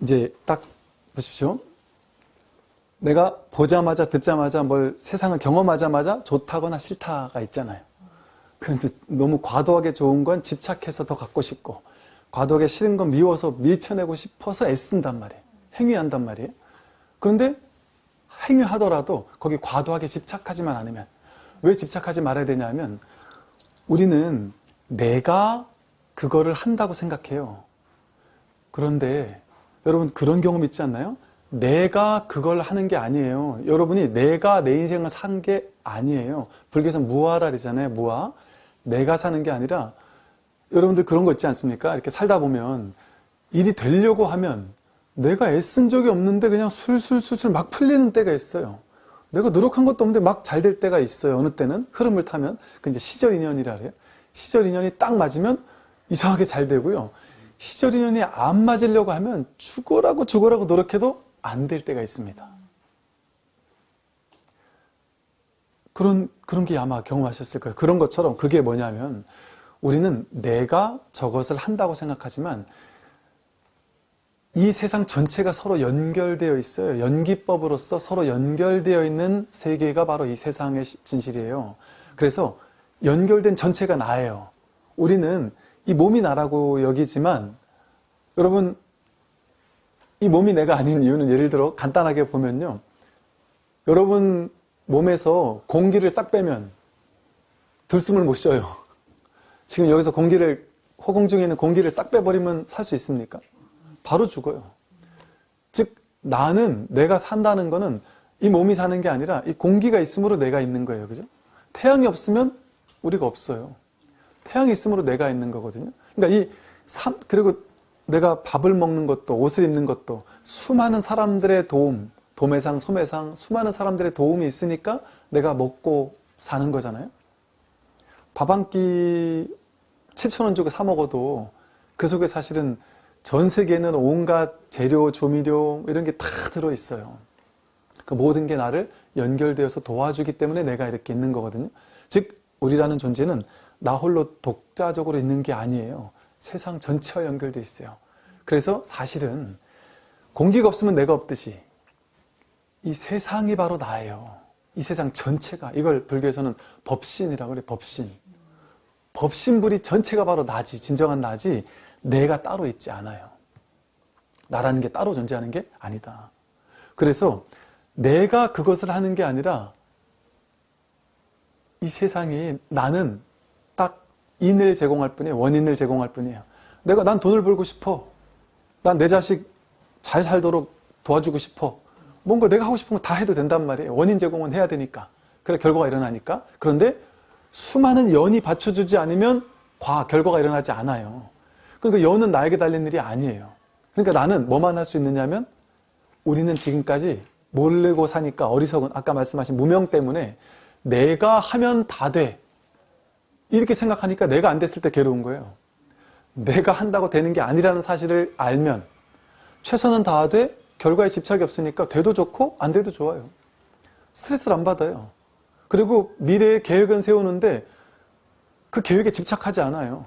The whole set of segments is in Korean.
이제 딱 보십시오. 내가 보자마자 듣자마자 뭘 세상을 경험하자마자 좋다거나 싫다가 있잖아요. 그래서 너무 과도하게 좋은 건 집착해서 더 갖고 싶고 과도하게 싫은 건 미워서 밀쳐내고 싶어서 애쓴단 말이에요. 행위한단 말이에요. 그런데 행위하더라도 거기 과도하게 집착하지만 않으면 왜 집착하지 말아야 되냐면 우리는 내가 그거를 한다고 생각해요. 그런데 여러분 그런 경험 있지 않나요? 내가 그걸 하는 게 아니에요. 여러분이 내가 내 인생을 산 게 아니에요. 불교에서 무아라리잖아요. 무아. 내가 사는 게 아니라 여러분들 그런 거 있지 않습니까? 이렇게 살다 보면 일이 되려고 하면 내가 애쓴 적이 없는데 그냥 술술술술 막 풀리는 때가 있어요. 내가 노력한 것도 없는데 막 잘 될 때가 있어요. 어느 때는 흐름을 타면 그 이제 시절 인연이라 그래요. 시절 인연이 딱 맞으면 이상하게 잘 되고요. 시절 인연이 안 맞으려고 하면 죽어라고 죽어라고 노력해도 안 될 때가 있습니다. 그런 그런 게 아마 경험하셨을 거예요. 그런 것처럼 그게 뭐냐면 우리는 내가 저것을 한다고 생각하지만 이 세상 전체가 서로 연결되어 있어요. 연기법으로서 서로 연결되어 있는 세계가 바로 이 세상의 진실이에요. 그래서 연결된 전체가 나예요. 우리는 이 몸이 나라고 여기지만 여러분 이 몸이 내가 아닌 이유는 예를 들어 간단하게 보면요. 여러분 몸에서 공기를 싹 빼면 들숨을 못 쉬어요. 지금 여기서 공기를 허공 중에 있는 공기를 싹 빼버리면 살 수 있습니까? 바로 죽어요. 즉 나는 내가 산다는 거는 이 몸이 사는 게 아니라 이 공기가 있으므로 내가 있는 거예요. 그죠? 태양이 없으면 우리가 없어요. 태양이 있으므로 내가 있는 거거든요. 그러니까 이 삶, 그리고 내가 밥을 먹는 것도 옷을 입는 것도 수많은 사람들의 도움, 도매상, 소매상, 수많은 사람들의 도움이 있으니까 내가 먹고 사는 거잖아요. 밥 한 끼 7천원 주고 사 먹어도 그 속에 사실은 전 세계에는 온갖 재료, 조미료 이런 게 다 들어있어요. 그 모든 게 나를 연결되어서 도와주기 때문에 내가 이렇게 있는 거거든요. 즉 우리라는 존재는 나 홀로 독자적으로 있는 게 아니에요. 세상 전체와 연결돼 있어요. 그래서 사실은 공기가 없으면 내가 없듯이 이 세상이 바로 나예요. 이 세상 전체가 이걸 불교에서는 법신이라고 그래 법신. 법신불이 전체가 바로 나지 진정한 나지 내가 따로 있지 않아요. 나라는 게 따로 존재하는 게 아니다. 그래서 내가 그것을 하는 게 아니라 이 세상이 나는 딱 인을 제공할 뿐이에요. 원인을 제공할 뿐이에요. 내가 난 돈을 벌고 싶어. 난 내 자식 잘 살도록 도와주고 싶어. 뭔가 내가 하고 싶은 거 다 해도 된단 말이에요. 원인 제공은 해야 되니까. 그래 결과가 일어나니까. 그런데 수많은 연이 받쳐주지 않으면 과 결과가 일어나지 않아요. 그러니까 연은 나에게 달린 일이 아니에요. 그러니까 나는 뭐만 할 수 있느냐면 우리는 지금까지 모르고 사니까 어리석은 아까 말씀하신 무명 때문에 내가 하면 다 돼. 이렇게 생각하니까 내가 안 됐을 때 괴로운 거예요. 내가 한다고 되는 게 아니라는 사실을 알면 최선은 다하되 결과에 집착이 없으니까 돼도 좋고 안 돼도 좋아요. 스트레스를 안 받아요. 그리고 미래의 계획은 세우는데 그 계획에 집착하지 않아요.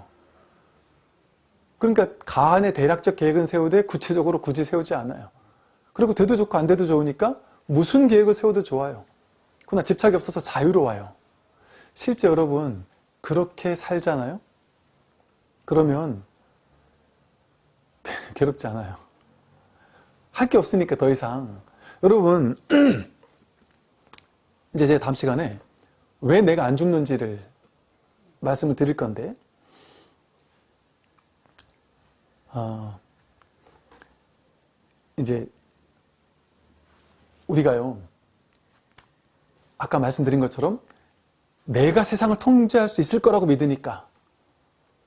그러니까 가안의 대략적 계획은 세우되 구체적으로 굳이 세우지 않아요. 그리고 돼도 좋고 안 돼도 좋으니까 무슨 계획을 세워도 좋아요. 그러나 집착이 없어서 자유로워요. 실제 여러분 그렇게 살잖아요? 그러면 괴롭지 않아요. 할 게 없으니까 더 이상. 여러분 이제 제가 다음 시간에 왜 내가 안 죽는지를 말씀을 드릴 건데 어, 이제 우리가요 아까 말씀드린 것처럼 내가 세상을 통제할 수 있을 거라고 믿으니까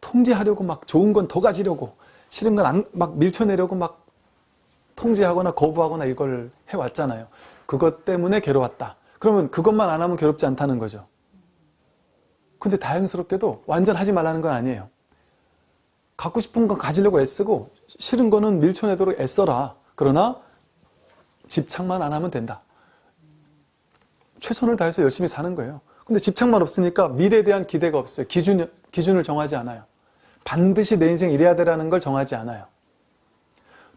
통제하려고 막 좋은 건 더 가지려고 싫은 건 막 밀쳐내려고 막 통제하거나 거부하거나 이걸 해왔잖아요. 그것 때문에 괴로웠다. 그러면 그것만 안 하면 괴롭지 않다는 거죠. 근데 다행스럽게도 완전 하지 말라는 건 아니에요. 갖고 싶은 건 가지려고 애쓰고 싫은 거는 밀쳐내도록 애써라. 그러나 집착만 안 하면 된다. 최선을 다해서 열심히 사는 거예요. 근데 집착만 없으니까 미래에 대한 기대가 없어요. 기준, 기준을 정하지 않아요. 반드시 내 인생 이래야 되라는 걸 정하지 않아요.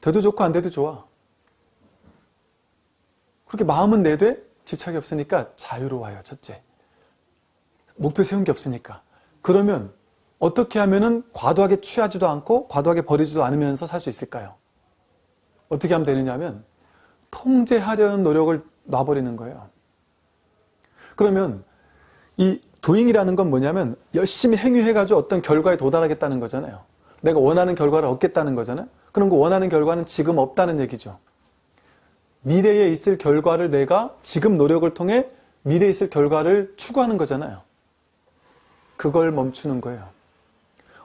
돼도 좋고 안 돼도 좋아. 그렇게 마음은 내되 집착이 없으니까 자유로워요. 첫째. 목표 세운 게 없으니까. 그러면 어떻게 하면 은 과도하게 취하지도 않고 과도하게 버리지도 않으면서 살 수 있을까요? 어떻게 하면 되느냐 하면 통제하려는 노력을 놔버리는 거예요. 그러면 이 도잉이라는 건 뭐냐면 열심히 행위해가지고 어떤 결과에 도달하겠다는 거잖아요. 내가 원하는 결과를 얻겠다는 거잖아요. 그런 거 원하는 결과는 지금 없다는 얘기죠. 미래에 있을 결과를 내가 지금 노력을 통해 미래에 있을 결과를 추구하는 거잖아요. 그걸 멈추는 거예요.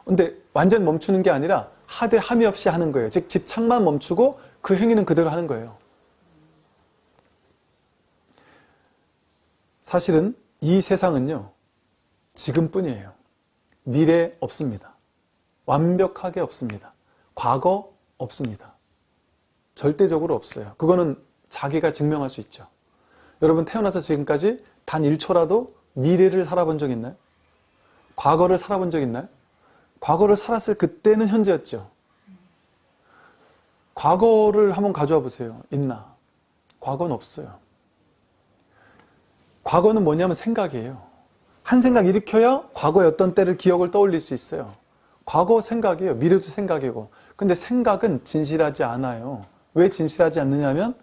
근데 완전 멈추는 게 아니라 하되 함이 없이 하는 거예요. 즉 집착만 멈추고 그 행위는 그대로 하는 거예요. 사실은 이 세상은요. 지금뿐이에요. 미래 없습니다. 완벽하게 없습니다. 과거 없습니다. 절대적으로 없어요. 그거는 자기가 증명할 수 있죠. 여러분 태어나서 지금까지 단 1초라도 미래를 살아본 적 있나요? 과거를 살아본 적 있나요? 과거를 살았을 그때는 현재였죠. 과거를 한번 가져와 보세요. 있나? 과거는 없어요. 과거는 뭐냐면 생각이에요. 한 생각 일으켜야 과거의 어떤 때를 기억을 떠올릴 수 있어요. 과거 생각이에요. 미래도 생각이고. 근데 생각은 진실하지 않아요. 왜 진실하지 않느냐면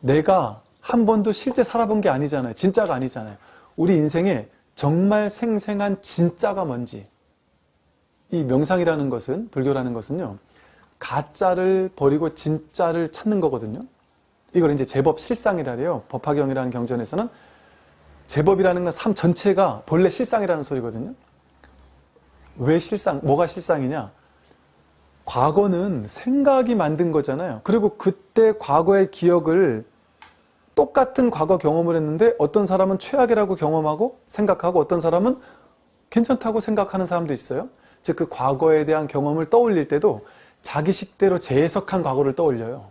내가 한 번도 실제 살아본 게 아니잖아요. 진짜가 아니잖아요. 우리 인생에 정말 생생한 진짜가 뭔지 이 명상이라는 것은 불교라는 것은요. 가짜를 버리고 진짜를 찾는 거거든요. 이걸 이제 제법 실상이라 해요. 법화경이라는 경전에서는 제법이라는 건 삶 전체가 본래 실상이라는 소리거든요. 왜 실상, 뭐가 실상이냐? 과거는 생각이 만든 거잖아요. 그리고 그때 과거의 기억을 똑같은 과거 경험을 했는데 어떤 사람은 최악이라고 경험하고 생각하고 어떤 사람은 괜찮다고 생각하는 사람도 있어요. 즉 그 과거에 대한 경험을 떠올릴 때도 자기식대로 재해석한 과거를 떠올려요.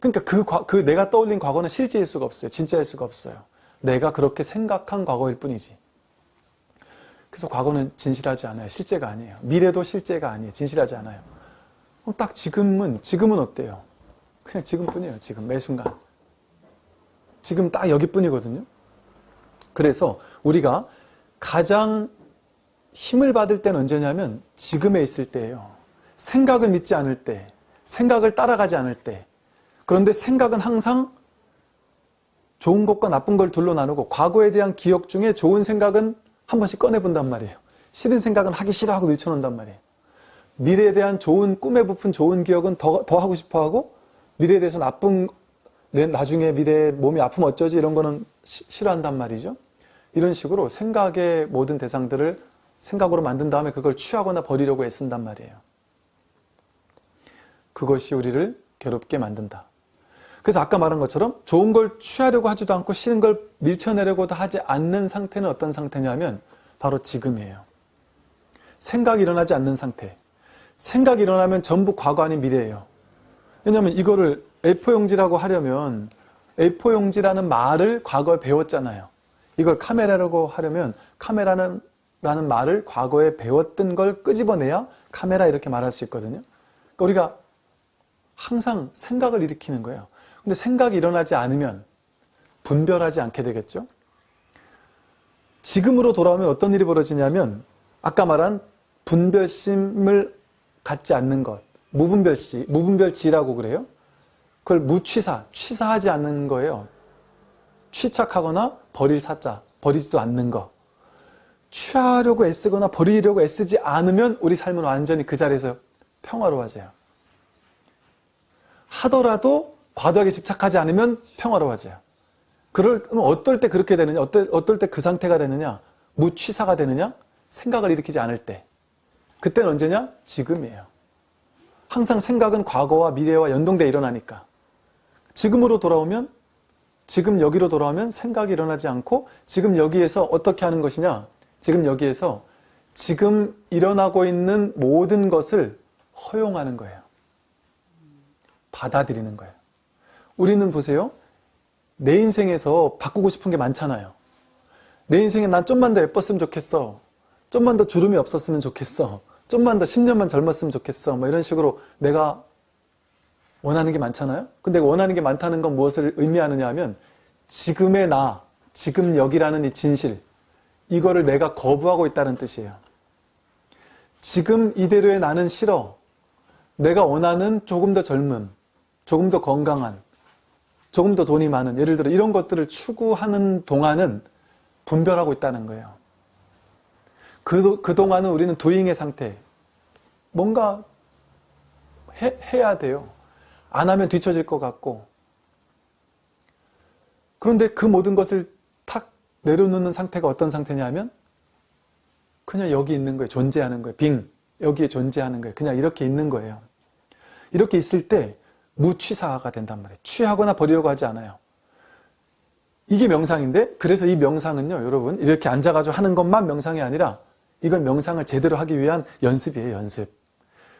그러니까 그, 과, 그 내가 떠올린 과거는 실제일 수가 없어요. 진짜일 수가 없어요. 내가 그렇게 생각한 과거일 뿐이지. 그래서 과거는 진실하지 않아요. 실제가 아니에요. 미래도 실제가 아니에요. 진실하지 않아요. 그럼 딱 지금은, 지금은 어때요? 그냥 지금뿐이에요. 지금, 매 순간. 지금 딱 여기뿐이거든요. 그래서 우리가 가장 힘을 받을 때는 언제냐면 지금에 있을 때예요. 생각을 믿지 않을 때, 생각을 따라가지 않을 때. 그런데 생각은 항상 좋은 것과 나쁜 걸 둘로 나누고 과거에 대한 기억 중에 좋은 생각은 한 번씩 꺼내본단 말이에요. 싫은 생각은 하기 싫어하고 밀쳐놓는단 말이에요. 미래에 대한 좋은 꿈에 부푼 좋은 기억은 더, 더 하고 싶어하고 미래에 대해서 나쁜 나중에 미래에 몸이 아프면 어쩌지 이런 거는 시, 싫어한단 말이죠. 이런 식으로 생각의 모든 대상들을 생각으로 만든 다음에 그걸 취하거나 버리려고 애쓴단 말이에요. 그것이 우리를 괴롭게 만든다. 그래서 아까 말한 것처럼 좋은 걸 취하려고 하지도 않고 싫은 걸 밀쳐내려고도 하지 않는 상태는 어떤 상태냐면 바로 지금이에요. 생각이 일어나지 않는 상태. 생각이 일어나면 전부 과거 아닌 미래예요. 왜냐하면 이거를 A4용지라고 하려면 A4용지라는 말을 과거에 배웠잖아요. 이걸 카메라라고 하려면 카메라는 라는 말을 과거에 배웠던 걸 끄집어내야 카메라 이렇게 말할 수 있거든요. 그러니까 우리가 항상 생각을 일으키는 거예요. 근데 생각이 일어나지 않으면 분별하지 않게 되겠죠. 지금으로 돌아오면 어떤 일이 벌어지냐면 아까 말한 분별심을 갖지 않는 것, 무분별시, 무분별지라고 그래요. 그걸 무취사, 취사하지 않는 거예요. 취착하거나 버릴 사자, 버리지도 않는 거. 취하려고 애쓰거나 버리려고 애쓰지 않으면 우리 삶은 완전히 그 자리에서 평화로워져요. 하더라도 과도하게 집착하지 않으면 평화로워져요. 그럴, 어떨 때 그렇게 되느냐? 어떨, 어떨 때 그 상태가 되느냐? 무취사가 되느냐? 생각을 일으키지 않을 때. 그때는 언제냐? 지금이에요. 항상 생각은 과거와 미래와 연동돼 일어나니까. 지금으로 돌아오면, 지금 여기로 돌아오면 생각이 일어나지 않고, 지금 여기에서 어떻게 하는 것이냐? 지금 여기에서 지금 일어나고 있는 모든 것을 허용하는 거예요. 받아들이는 거예요. 우리는 보세요. 내 인생에서 바꾸고 싶은 게 많잖아요. 내 인생에 난 좀만 더 예뻤으면 좋겠어. 좀만 더 주름이 없었으면 좋겠어. 좀만 더 10년만 젊었으면 좋겠어. 뭐 이런 식으로 내가 원하는 게 많잖아요. 근데 원하는 게 많다는 건 무엇을 의미하느냐 하면 지금의 나, 지금 여기라는 이 진실, 이거를 내가 거부하고 있다는 뜻이에요. 지금 이대로의 나는 싫어. 내가 원하는 조금 더 젊음, 조금 더 건강한, 조금 더 돈이 많은, 예를 들어 이런 것들을 추구하는 동안은 분별하고 있다는 거예요. 그, 그동안은 우리는 두잉의 상태. 뭔가 해, 해야 돼요. 안 하면 뒤처질 것 같고. 그런데 그 모든 것을 탁 내려놓는 상태가 어떤 상태냐면 그냥 여기 있는 거예요. 존재하는 거예요. 빙. 여기에 존재하는 거예요. 그냥 이렇게 있는 거예요. 이렇게 있을 때 무취사가 된단 말이에요. 취하거나 버리려고 하지 않아요. 이게 명상인데 그래서 이 명상은요 여러분 이렇게 앉아가지고 하는 것만 명상이 아니라 이건 명상을 제대로 하기 위한 연습이에요 연습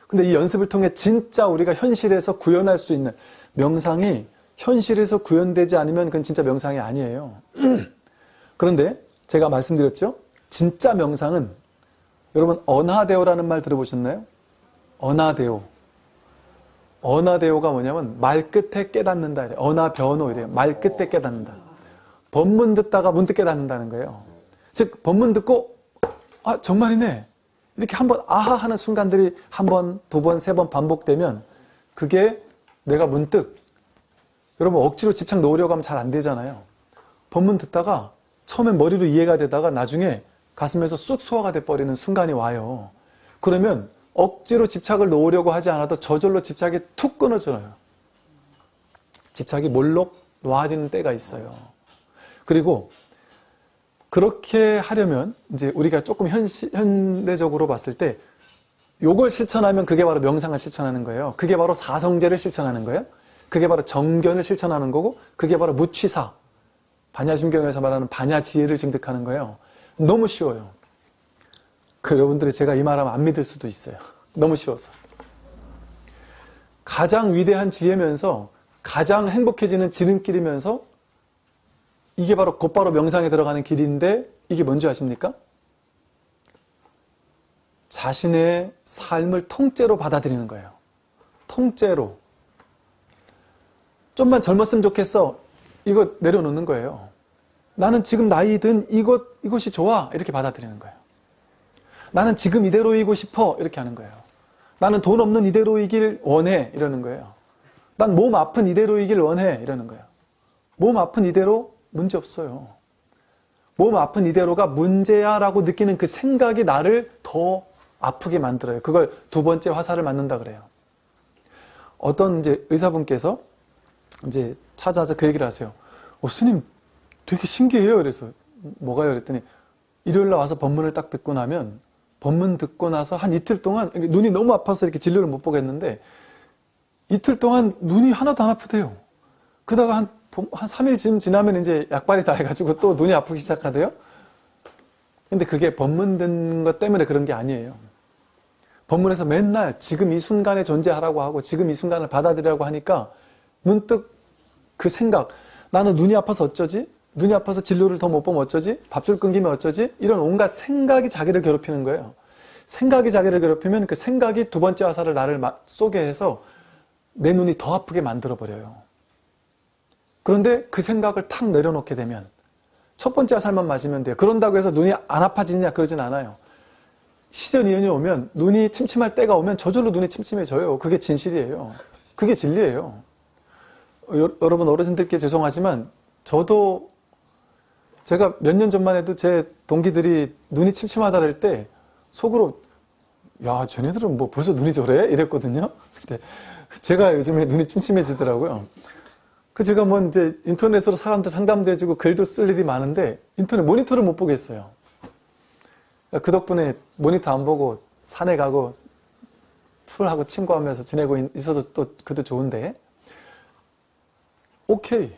근데 이 연습을 통해 진짜 우리가 현실에서 구현할 수 있는 명상이 현실에서 구현되지 않으면 그건 진짜 명상이 아니에요 그런데 제가 말씀드렸죠 진짜 명상은 여러분 언하대오라는 말 들어보셨나요? 언하대오 언하대오가 뭐냐면 말 끝에 깨닫는다 이래 언하변호 이래요 말 끝에 깨닫는다 법문 듣다가 문득 깨닫는다는 거예요. 즉 법문 듣고 아 정말이네 이렇게 한번 아하 하는 순간들이 한 번, 두 번, 세 번 반복되면 그게 내가 문득 여러분 억지로 집착 놓으려고 하면 잘 안 되잖아요. 법문 듣다가 처음엔 머리로 이해가 되다가 나중에 가슴에서 쑥 소화가 돼버리는 순간이 와요. 그러면 억지로 집착을 놓으려고 하지 않아도 저절로 집착이 툭 끊어져요. 집착이 몰록 놓아지는 때가 있어요. 그리고 그렇게 하려면 이제 우리가 조금 현시, 현대적으로 봤을 때 요걸 실천하면 그게 바로 명상을 실천하는 거예요. 그게 바로 사성제를 실천하는 거예요. 그게 바로 정견을 실천하는 거고 그게 바로 무취사 반야심경에서 말하는 반야지혜를 증득하는 거예요. 너무 쉬워요. 그 여러분들이 제가 이 말하면 안 믿을 수도 있어요. 너무 쉬워서. 가장 위대한 지혜면서 가장 행복해지는 지름길이면서 이게 바로 곧바로 명상에 들어가는 길인데 이게 뭔지 아십니까? 자신의 삶을 통째로 받아들이는 거예요. 통째로. 좀만 젊었으면 좋겠어. 이거 내려놓는 거예요. 나는 지금 나이 든 이것, 이것이 좋아. 이렇게 받아들이는 거예요. 나는 지금 이대로이고 싶어. 이렇게 하는 거예요. 나는 돈 없는 이대로이길 원해. 이러는 거예요. 난 몸 아픈 이대로이길 원해. 이러는 거예요. 몸 아픈 이대로 문제 없어요. 몸 아픈 이대로가 문제야 라고 느끼는 그 생각이 나를 더 아프게 만들어요. 그걸 두 번째 화살을 맞는다 그래요. 어떤 이제 의사분께서 이제 찾아서 그 얘기를 하세요. 어, 스님 되게 신기해요. 그래서 뭐가요? 그랬더니 일요일 날 와서 법문을 딱 듣고 나면 법문 듣고 나서 한 이틀 동안 눈이 너무 아파서 이렇게 진료를 못 보겠는데 이틀 동안 눈이 하나도 안 아프대요. 그러다가 한, 한 3일쯤 지나면 이제 약발이 다 해가지고 또 눈이 아프기 시작하대요. 근데 그게 법문 듣는 것 때문에 그런 게 아니에요. 법문에서 맨날 지금 이 순간에 존재하라고 하고 지금 이 순간을 받아들이라고 하니까 문득 그 생각 나는 눈이 아파서 어쩌지? 눈이 아파서 진료를 더 못 보면 어쩌지? 밥줄 끊기면 어쩌지? 이런 온갖 생각이 자기를 괴롭히는 거예요. 생각이 자기를 괴롭히면 그 생각이 두 번째 화살을 나를 쏘게 해서 내 눈이 더 아프게 만들어버려요. 그런데 그 생각을 탁 내려놓게 되면 첫 번째 화살만 맞으면 돼요. 그런다고 해서 눈이 안 아파지느냐 그러진 않아요. 시전 이연이 오면 눈이 침침할 때가 오면 저절로 눈이 침침해져요. 그게 진실이에요. 그게 진리예요. 여, 여러분 어르신들께 죄송하지만 저도 제가 몇 년 전만 해도 제 동기들이 눈이 침침하다 그럴 때 속으로 야 쟤네들은 뭐 벌써 눈이 저래? 이랬거든요. 근데 제가 요즘에 눈이 침침해지더라고요. 그 제가 뭐 이제 인터넷으로 사람들 상담도 해주고 글도 쓸 일이 많은데 인터넷 모니터를 못 보겠어요. 그 덕분에 모니터 안 보고 산에 가고 풀하고 친구하면서 지내고 있어서 또 그도 좋은데 오케이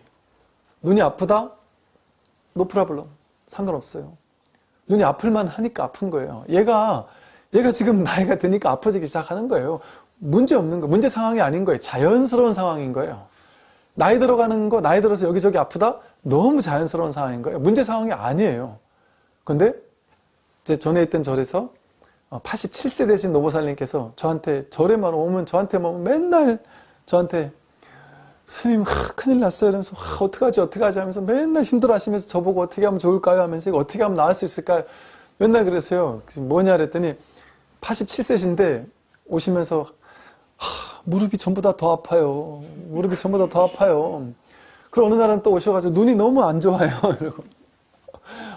눈이 아프다? no problem 상관없어요. 눈이 아플만 하니까 아픈 거예요. 얘가 얘가 지금 나이가 드니까 아파지기 시작하는 거예요. 문제 없는 거, 문제 상황이 아닌 거예요. 자연스러운 상황인 거예요. 나이 들어가는 거, 나이 들어서 여기저기 아프다? 너무 자연스러운 상황인 거예요. 문제 상황이 아니에요. 근데 제 전에 있던 절에서 87세 되신 노보살님께서 저한테 절에만 오면 저한테만 맨날 저한테 스님 하, 큰일 났어요. 이러면서 하, 어떡하지 어떡하지 하면서 맨날 힘들어 하시면서 저보고 어떻게 하면 좋을까요? 하면서 이거 어떻게 하면 나을 수 있을까요? 맨날 그랬어요. 뭐냐 그랬더니 87세신데 오시면서 하, 무릎이 전부 다 더 아파요. 무릎이 전부 다 더 아파요. 그리고 어느 날은 또 오셔가지고 눈이 너무 안 좋아요. 이러고.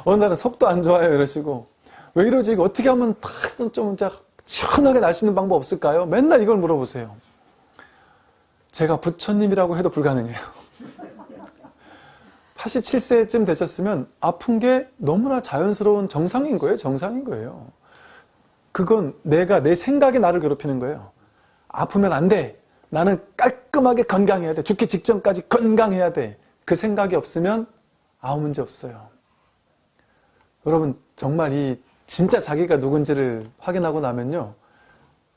어느 날은 속도 안 좋아요. 이러시고. 왜 이러지? 이거 어떻게 하면 팍좀 시원하게 날 수 있는 방법 없을까요? 맨날 이걸 물어보세요 제가 부처님이라고 해도 불가능해요. 87세쯤 되셨으면 아픈 게 너무나 자연스러운 정상인 거예요. 정상인 거예요. 그건 내가 내 생각이 나를 괴롭히는 거예요. 아프면 안 돼. 나는 깔끔하게 건강해야 돼. 죽기 직전까지 건강해야 돼. 그 생각이 없으면 아무 문제 없어요. 여러분 정말 이 진짜 자기가 누군지를 확인하고 나면요.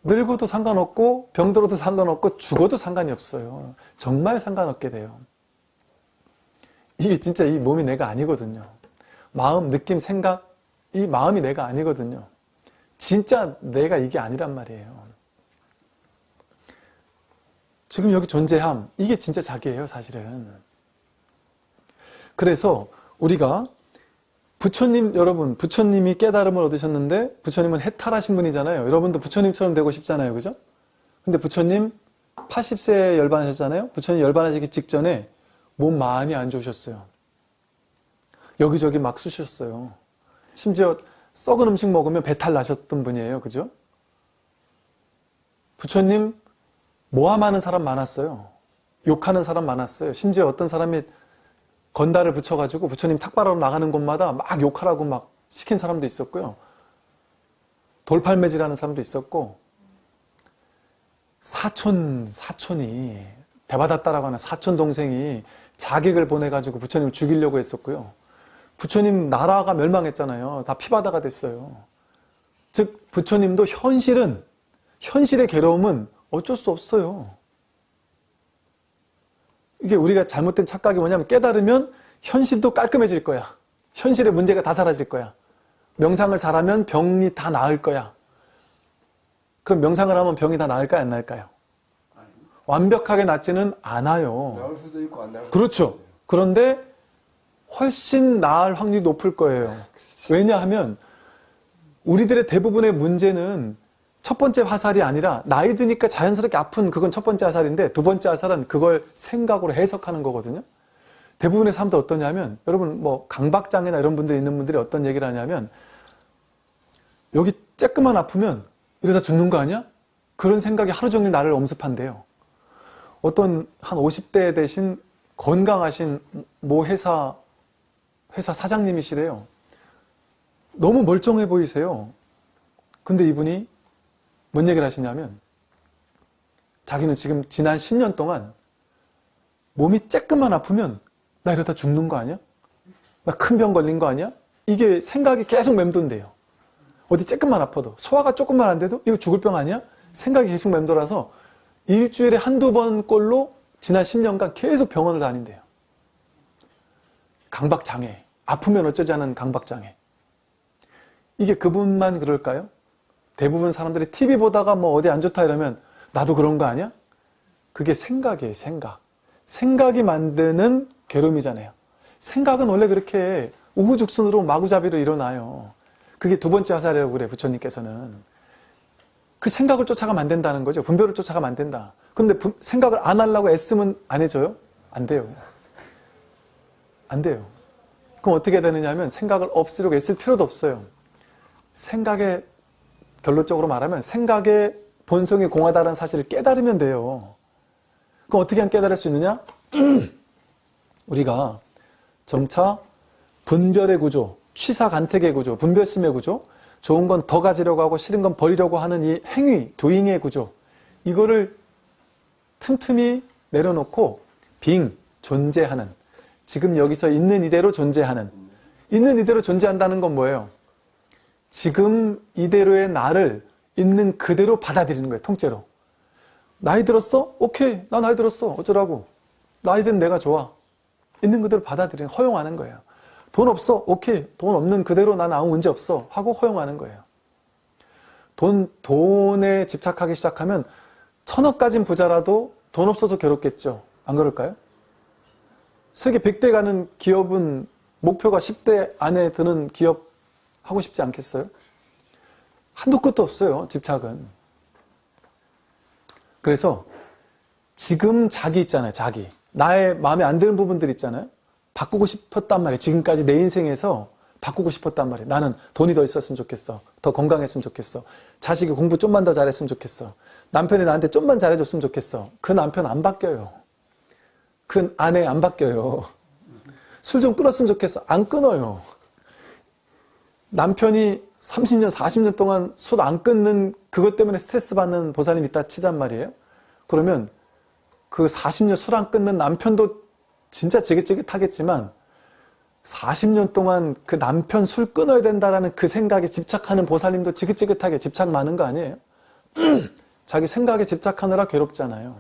늙어도 상관없고 병들어도 상관없고 죽어도 상관이 없어요. 정말 상관없게 돼요. 이게 진짜 이 몸이 내가 아니거든요. 마음, 느낌, 생각 이 마음이 내가 아니거든요. 진짜 내가 이게 아니란 말이에요. 지금 여기 존재함 이게 진짜 자기예요 사실은. 그래서 우리가 부처님 여러분 부처님이 깨달음을 얻으셨는데 부처님은 해탈하신 분이잖아요. 여러분도 부처님처럼 되고 싶잖아요. 그죠? 근데 부처님 80세에 열반하셨잖아요. 부처님 열반하시기 직전에 몸 많이 안 좋으셨어요. 여기저기 막 쑤셨어요. 심지어 썩은 음식 먹으면 배탈 나셨던 분이에요. 그죠? 부처님 모함하는 사람 많았어요. 욕하는 사람 많았어요. 심지어 어떤 사람이 건달을 붙여가지고 부처님 탁발하러 나가는 곳마다 막 욕하라고 막 시킨 사람도 있었고요. 돌팔매질하는 사람도 있었고 사촌 사촌이 대받았다라고 하는 사촌 동생이 자객을 보내가지고 부처님을 죽이려고 했었고요. 부처님 나라가 멸망했잖아요. 다 피바다가 됐어요. 즉 부처님도 현실은 현실의 괴로움은 어쩔 수 없어요. 이게 우리가 잘못된 착각이 뭐냐면 깨달으면 현실도 깔끔해질 거야. 현실의 문제가 다 사라질 거야. 명상을 잘하면 병이 다 나을 거야. 그럼 명상을 하면 병이 다 나을까요? 안 나을까요? 완벽하게 낫지는 않아요. 나올 수도 있고 안 나올 그렇죠. 그런데 훨씬 나을 확률이 높을 거예요. 왜냐하면 우리들의 대부분의 문제는 첫 번째 화살이 아니라 나이 드니까 자연스럽게 아픈 그건 첫 번째 화살인데 두 번째 화살은 그걸 생각으로 해석하는 거거든요. 대부분의 사람들 어떠냐면 여러분 뭐 강박장애나 이런 분들이 있는 분들이 어떤 얘기를 하냐면 여기 쬐끄만 아프면 이러다 죽는 거 아니야? 그런 생각이 하루 종일 나를 엄습한대요. 어떤 한 50대 되신 건강하신 모 회사 회사 사장님이시래요. 너무 멀쩡해 보이세요. 근데 이분이 뭔 얘기를 하시냐면 자기는 지금 지난 10년 동안 몸이 쬐끔만 아프면 나 이러다 죽는 거 아니야? 나 큰 병 걸린 거 아니야? 이게 생각이 계속 맴돈대요. 어디 쬐끔만 아파도 소화가 조금만 안 돼도 이거 죽을 병 아니야? 생각이 계속 맴돌아서 일주일에 한두 번 꼴로 지난 10년간 계속 병원을 다닌대요. 강박장애. 아프면 않은 강박장애. 이게 그분만 그럴까요? 대부분 사람들이 TV 보다가 뭐 어디 안 좋다 이러면 나도 그런 거 아니야? 그게 생각이에요, 생각. 생각이 만드는 괴로움이잖아요. 생각은 원래 그렇게 우후죽순으로 마구잡이로 일어나요. 그게 두 번째 화살이라고 그래, 부처님께서는. 그 생각을 쫓아가면 안 된다는 거죠. 분별을 쫓아가면 안 된다. 그런데 생각을 안 하려고 애쓰면 안 해줘요? 안 돼요. 안 돼요. 그럼 어떻게 되느냐 하면 생각을 없애려고 애쓸 필요도 없어요. 생각에 결론적으로 말하면 생각의 본성이 공하다는 사실을 깨달으면 돼요. 그럼 어떻게 하면 깨달을 수 있느냐? 우리가 점차 분별의 구조, 취사간택의 구조, 분별심의 구조, 좋은 건 더 가지려고 하고 싫은 건 버리려고 하는 이 행위, 도잉의 구조 이거를 틈틈이 내려놓고 빙, 존재하는 지금 여기서 있는 이대로 존재하는 있는 이대로 존재한다는 건 뭐예요? 지금 이대로의 나를 있는 그대로 받아들이는 거예요. 통째로. 나이 들었어? 오케이. 나 나이 들었어. 어쩌라고. 나이 든 내가 좋아. 있는 그대로 받아들이는 허용하는 거예요. 돈 없어? 오케이. 돈 없는 그대로 난 아무 문제 없어. 하고 허용하는 거예요. 돈, 돈에 집착하기 시작하면 천억 가진 부자라도 돈 없어서 괴롭겠죠. 안 그럴까요? 세계 100대 가는 기업은 목표가 10대 안에 드는 기업 하고 싶지 않겠어요? 한도 끝도 없어요. 집착은. 그래서 지금 자기 있잖아요. 자기. 나의 마음에 안 드는 부분들 있잖아요. 바꾸고 싶었단 말이에요. 지금까지 내 인생에서 바꾸고 싶었단 말이에요. 나는 돈이 더 있었으면 좋겠어. 더 건강했으면 좋겠어. 자식이 공부 좀만 더 잘했으면 좋겠어. 남편이 나한테 좀만 잘해줬으면 좋겠어. 그 남편 안 바뀌어요. 그 아내 안 바뀌어요. 술 좀 끊었으면 좋겠어. 안 끊어요. 남편이 30년, 40년 동안 술 안 끊는 그것 때문에 스트레스 받는 보살님 있다 치잔 말이에요. 그러면 그 40년 술안 끊는 남편도 진짜 지긋지긋하겠지만 40년 동안 그 남편 술 끊어야 된다라는 그 생각에 집착하는 보살님도 지긋지긋하게 집착 많은 거 아니에요? 자기 생각에 집착하느라 괴롭잖아요.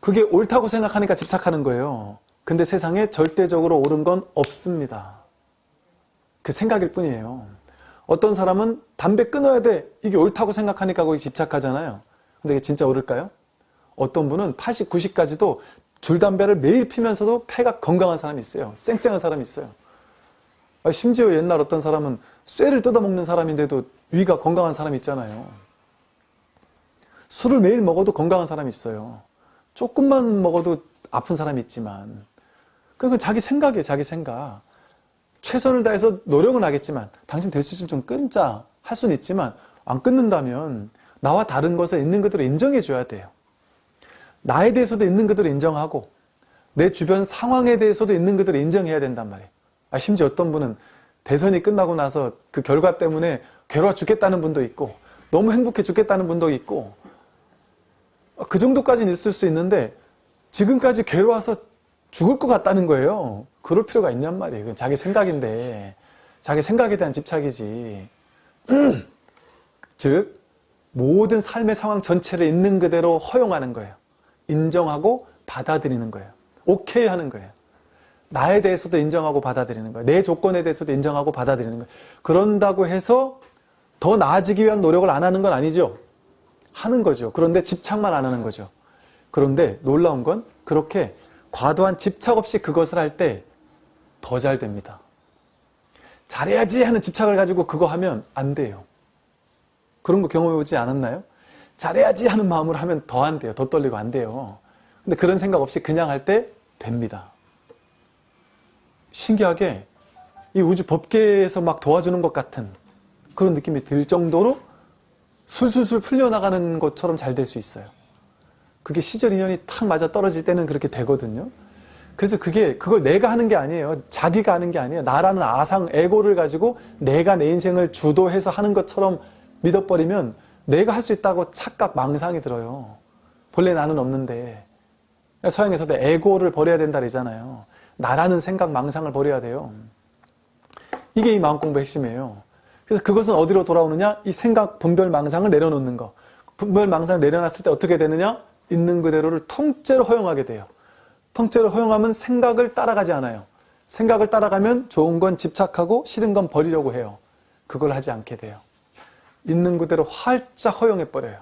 그게 옳다고 생각하니까 집착하는 거예요. 근데 세상에 절대적으로 옳은 건 없습니다. 그 생각일 뿐이에요. 어떤 사람은 담배 끊어야 돼. 이게 옳다고 생각하니까 거기 집착하잖아요. 근데 이게 진짜 옳을까요? 어떤 분은 80, 90까지도 줄담배를 매일 피면서도 폐가 건강한 사람이 있어요. 쌩쌩한 사람이 있어요. 아, 심지어 옛날 어떤 사람은 쇠를 뜯어먹는 사람인데도 위가 건강한 사람이 있잖아요. 술을 매일 먹어도 건강한 사람이 있어요. 조금만 먹어도 아픈 사람이 있지만 그건 자기 생각이에요. 자기 생각. 최선을 다해서 노력은 하겠지만 당신 될 수 있으면 좀 끊자 할 수는 있지만 안 끊는다면 나와 다른 것을 있는 그대로 인정해 줘야 돼요. 나에 대해서도 있는 그대로 인정하고 내 주변 상황에 대해서도 있는 그대로 인정해야 된단 말이에요. 아, 심지어 어떤 분은 대선이 끝나고 나서 그 결과 때문에 괴로워 죽겠다는 분도 있고 너무 행복해 죽겠다는 분도 있고 그 정도까지는 있을 수 있는데 지금까지 괴로워서 죽을 것 같다는 거예요. 그럴 필요가 있냔 말이에요. 그건 자기 생각인데 자기 생각에 대한 집착이지. 즉 모든 삶의 상황 전체를 있는 그대로 허용하는 거예요. 인정하고 받아들이는 거예요. 오케이 하는 거예요. 나에 대해서도 인정하고 받아들이는 거예요. 내 조건에 대해서도 인정하고 받아들이는 거예요. 그런다고 해서 더 나아지기 위한 노력을 안 하는 건 아니죠. 하는 거죠. 그런데 집착만 안 하는 거죠. 그런데 놀라운 건 그렇게 과도한 집착 없이 그것을 할 때 더 잘 됩니다. 잘해야지 하는 집착을 가지고 그거 하면 안 돼요. 그런 거 경험해 보지 않았나요? 잘해야지 하는 마음으로 하면 더 안 돼요. 더 떨리고 안 돼요. 근데 그런 생각 없이 그냥 할 때 됩니다. 신기하게 이 우주 법계에서 막 도와주는 것 같은 그런 느낌이 들 정도로 술술술 풀려나가는 것처럼 잘 될 수 있어요. 그게 시절 인연이 탁 맞아 떨어질 때는 그렇게 되거든요. 그래서 그게 그걸 내가 하는 게 아니에요. 자기가 하는 게 아니에요. 나라는 아상, 에고를 가지고 내가 내 인생을 주도해서 하는 것처럼 믿어버리면 내가 할 수 있다고 착각, 망상이 들어요. 본래 나는 없는데. 서양에서도 에고를 버려야 된다 그러잖아요. 나라는 생각, 망상을 버려야 돼요. 이게 이 마음 공부의 핵심이에요. 그래서 그것은 어디로 돌아오느냐? 이 생각, 분별, 망상을 내려놓는 거. 분별, 망상을 내려놨을 때 어떻게 되느냐? 있는 그대로를 통째로 허용하게 돼요. 통째로 허용하면 생각을 따라가지 않아요. 생각을 따라가면 좋은 건 집착하고 싫은 건 버리려고 해요. 그걸 하지 않게 돼요. 있는 그대로 활짝 허용해버려요.